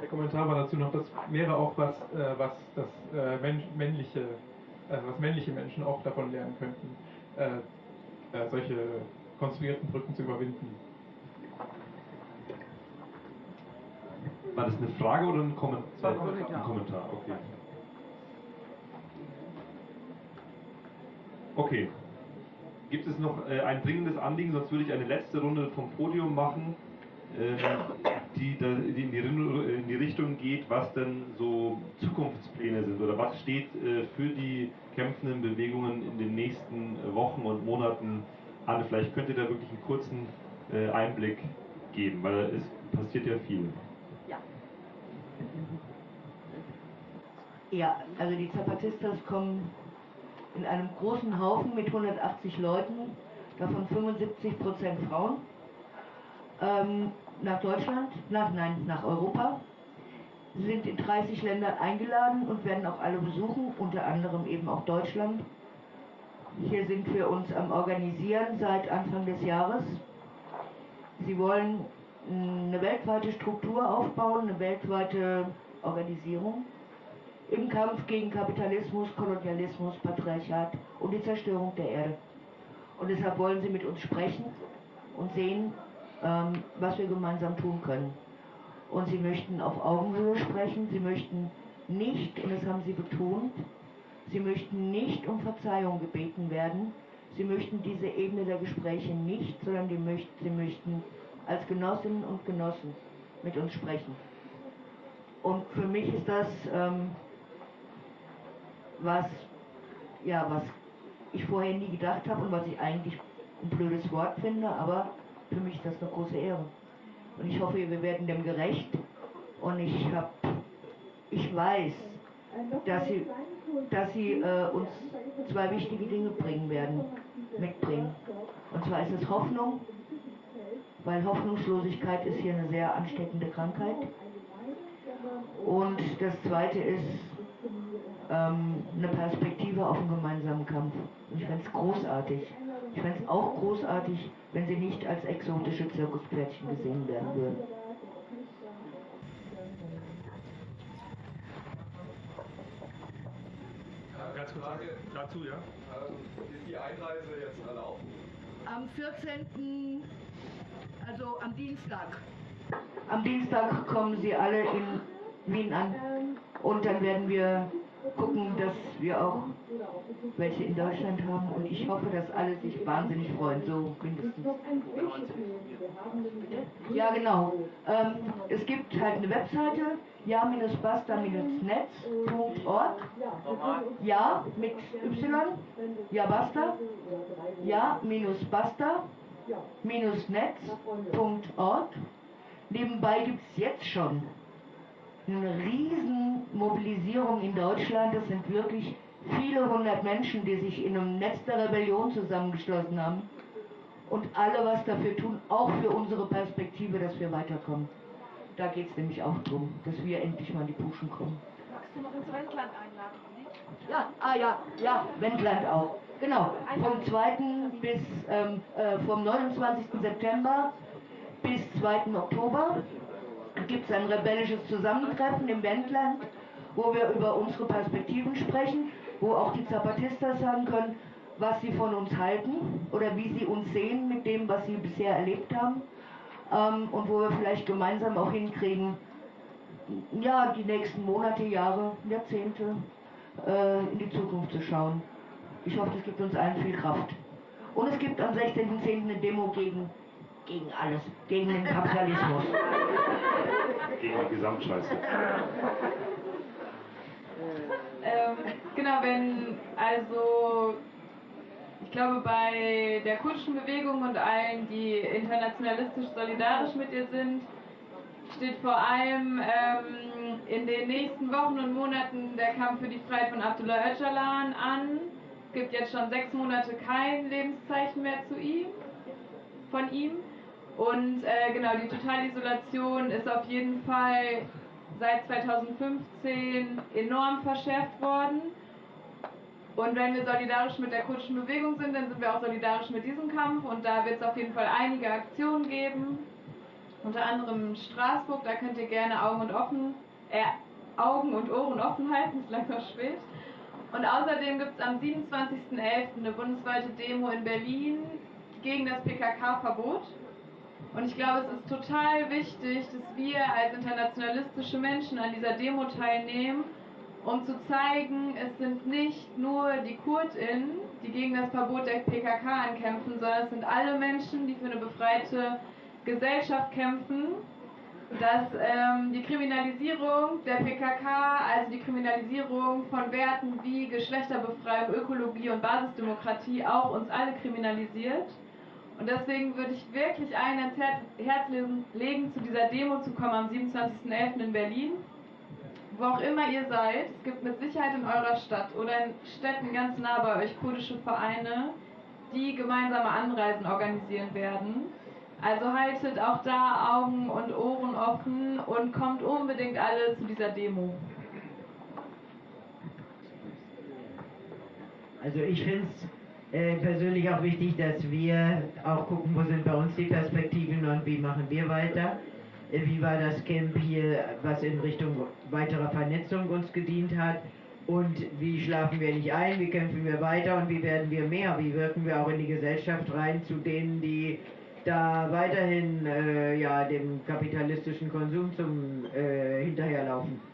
Der Kommentar war dazu noch, das wäre auch was, äh, was das äh, männliche, äh, was männliche Menschen auch davon lernen könnten, äh, äh, solche konstruierten Brücken zu überwinden. War das eine Frage oder ein Kommentar? Ein Kommentar, okay. Okay. Gibt es noch äh, ein dringendes Anliegen, sonst würde ich eine letzte Runde vom Podium machen, äh, die, da, die, in, die, in, die, Richtung geht, was denn so Zukunftspläne sind oder was steht äh, für die kämpfenden Bewegungen in den nächsten Wochen und Monaten an. Vielleicht könnt ihr da wirklich einen kurzen äh, Einblick geben, weil es passiert ja viel. Ja. Ja, also die Zapatistas kommen in einem großen Haufen mit 180 Leuten, davon 75 Prozent Frauen, ähm, nach Deutschland, nach, nein, nach Europa. Sie sind in 30 Ländern eingeladen und werden auch alle besuchen, unter anderem eben auch Deutschland. Hier sind wir uns am Organisieren seit Anfang des Jahres. Sie wollen eine weltweite Struktur aufbauen, eine weltweite Organisierung im Kampf gegen Kapitalismus, Kolonialismus, Patriarchat und die Zerstörung der Erde. Und deshalb wollen sie mit uns sprechen und sehen, ähm, was wir gemeinsam tun können. Und sie möchten auf Augenhöhe sprechen, sie möchten nicht, und das haben sie betont, sie möchten nicht um Verzeihung gebeten werden, sie möchten diese Ebene der Gespräche nicht, sondern die möchten, sie möchten als Genossinnen und Genossen mit uns sprechen. Und für mich ist das ähm, was, ja, was ich vorher nie gedacht habe und was ich eigentlich ein blödes Wort finde, aber für mich ist das eine große Ehre. Und ich hoffe, wir werden dem gerecht. Und ich habe, ich weiß, dass sie, dass sie äh, uns zwei wichtige Dinge bringen werden, mitbringen. Und zwar ist es Hoffnung, weil Hoffnungslosigkeit ist hier eine sehr ansteckende Krankheit. Und das zweite ist ähm, eine Perspektive auf einen gemeinsamen Kampf. Und ich fände es großartig. Ich fände es auch großartig, wenn sie nicht als exotische Zirkuspferdchen gesehen werden würden. Ganz kurz Frage dazu, ja? Ist die Einreise jetzt erlaubt? Am 14., also am Dienstag. Am Dienstag kommen sie alle in Wien an und dann werden wir gucken, dass wir auch welche in Deutschland haben und ich hoffe, dass alle sich wahnsinnig freuen, so mindestens. Ja, genau. Ähm, es gibt halt eine Webseite, ja-basta-netz.org. Ja, mit Y. Ja, basta. Ja-basta-netz.org. Nebenbei gibt es jetzt schon eine riesen Mobilisierung in Deutschland. Das sind wirklich viele hundert Menschen, die sich in einem Netz der Rebellion zusammengeschlossen haben und alle was dafür tun, auch für unsere Perspektive, dass wir weiterkommen. Da geht es nämlich auch darum, dass wir endlich mal in die Puschen kommen. Magst du noch ins Wendland einladen? Ja, ah ja, ja, Wendland auch. Genau, vom 2. bis, ähm, äh, vom 29. September bis 2. Oktober gibt es ein rebellisches Zusammentreffen im Wendland, wo wir über unsere Perspektiven sprechen, wo auch die Zapatistas sagen können, was sie von uns halten oder wie sie uns sehen mit dem, was sie bisher erlebt haben ähm, und wo wir vielleicht gemeinsam auch hinkriegen, ja, die nächsten Monate, Jahre, Jahrzehnte äh, in die Zukunft zu schauen. Ich hoffe, das gibt uns allen viel Kraft. Und es gibt am 16.10. eine Demo gegen, gegen alles, gegen den Kapitalismus. Gegen die Gesamtscheiße. Ähm, genau, wenn also ich glaube bei der kurdischen Bewegung und allen, die internationalistisch solidarisch mit ihr sind, steht vor allem ähm, in den nächsten Wochen und Monaten der Kampf für die Freiheit von Abdullah Öcalan an. Es gibt jetzt schon sechs Monate kein Lebenszeichen mehr zu ihm, von ihm. Und äh, genau, die Totalisolation ist auf jeden Fall seit 2015 enorm verschärft worden. Und wenn wir solidarisch mit der kurdischen Bewegung sind, dann sind wir auch solidarisch mit diesem Kampf. Und da wird es auf jeden Fall einige Aktionen geben. Unter anderem in Straßburg, da könnt ihr gerne Augen und, offen, äh, Augen und Ohren offen halten, ist langsam spät. Und außerdem gibt es am 27.11. eine bundesweite Demo in Berlin gegen das PKK-Verbot. Und ich glaube, es ist total wichtig, dass wir als internationalistische Menschen an dieser Demo teilnehmen, um zu zeigen, es sind nicht nur die KurdInnen, die gegen das Verbot der PKK ankämpfen, sondern es sind alle Menschen, die für eine befreite Gesellschaft kämpfen, dass ähm, die Kriminalisierung der PKK, also die Kriminalisierung von Werten wie Geschlechterbefreiung, Ökologie und Basisdemokratie auch uns alle kriminalisiert. Und deswegen würde ich wirklich allen ans Herz legen, zu dieser Demo zu kommen am 27.11. in Berlin. Wo auch immer ihr seid, es gibt mit Sicherheit in eurer Stadt oder in Städten ganz nah bei euch kurdische Vereine, die gemeinsame Anreisen organisieren werden. Also haltet auch da Augen und Ohren offen und kommt unbedingt alle zu dieser Demo. Also ich finde es äh, persönlich auch wichtig, dass wir auch gucken, wo sind bei uns die Perspektiven und wie machen wir weiter. Äh, wie war das Camp hier, was in Richtung weiterer Vernetzung uns gedient hat und wie schlafen wir nicht ein, wie kämpfen wir weiter und wie werden wir mehr, wie wirken wir auch in die Gesellschaft rein zu denen, die da weiterhin äh, ja, dem kapitalistischen Konsum zum äh, hinterherlaufen.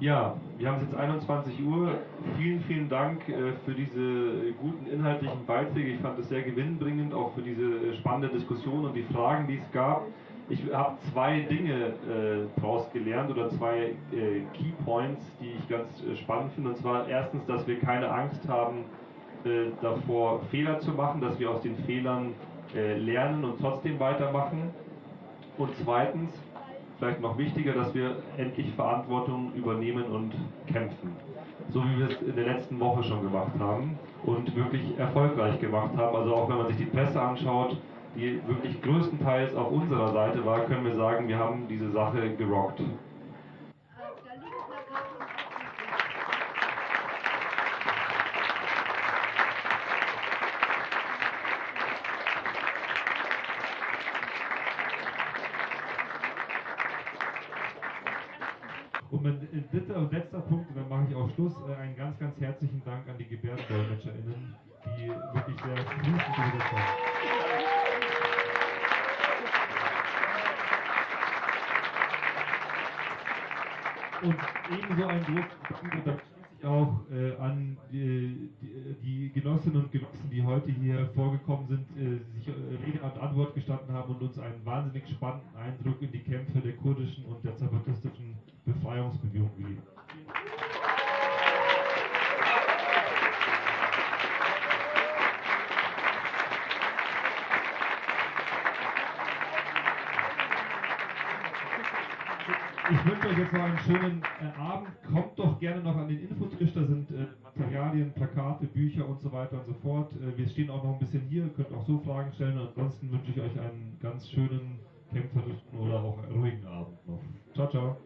Ja, wir haben es jetzt 21 Uhr. Vielen, vielen Dank äh, für diese guten inhaltlichen Beiträge. Ich fand es sehr gewinnbringend, auch für diese äh, spannende Diskussion und die Fragen, die es gab. Ich habe zwei Dinge äh, daraus gelernt oder zwei äh, Key Points, die ich ganz äh, spannend finde. Und zwar erstens, dass wir keine Angst haben äh, davor, Fehler zu machen, dass wir aus den Fehlern lernen und trotzdem weitermachen. Und zweitens, vielleicht noch wichtiger, dass wir endlich Verantwortung übernehmen und kämpfen. So wie wir es in der letzten Woche schon gemacht haben und wirklich erfolgreich gemacht haben. Also auch wenn man sich die Presse anschaut, die wirklich größtenteils auf unserer Seite war, können wir sagen, wir haben diese Sache gerockt. Und mein dritter und letzter Punkt, und dann mache ich auch Schluss, äh, einen ganz, ganz herzlichen Dank an die GebärdendolmetscherInnen, die wirklich sehr fließend übersetzt haben. Und ebenso ein großes Dank und da schließe ich auch äh, an die, die, die Genossinnen und Genossen, die heute hier vorgekommen sind, äh, sich äh, Rede und Antwort gestanden haben und uns einen wahnsinnig spannenden Eindruck in die Kämpfe der kurdischen und der zapatistischen Befreiungsbewegung gegeben. Ich wünsche euch jetzt noch einen schönen äh, Abend. Kommt doch gerne noch an den Infotisch, da sind äh, Materialien, Plakate, Bücher und so weiter und so fort. Äh, wir stehen auch noch ein bisschen hier, könnt auch so Fragen stellen. ansonsten wünsche ich euch einen ganz schönen, kämpferischen oder auch ruhigen Abend noch. Ciao, ciao.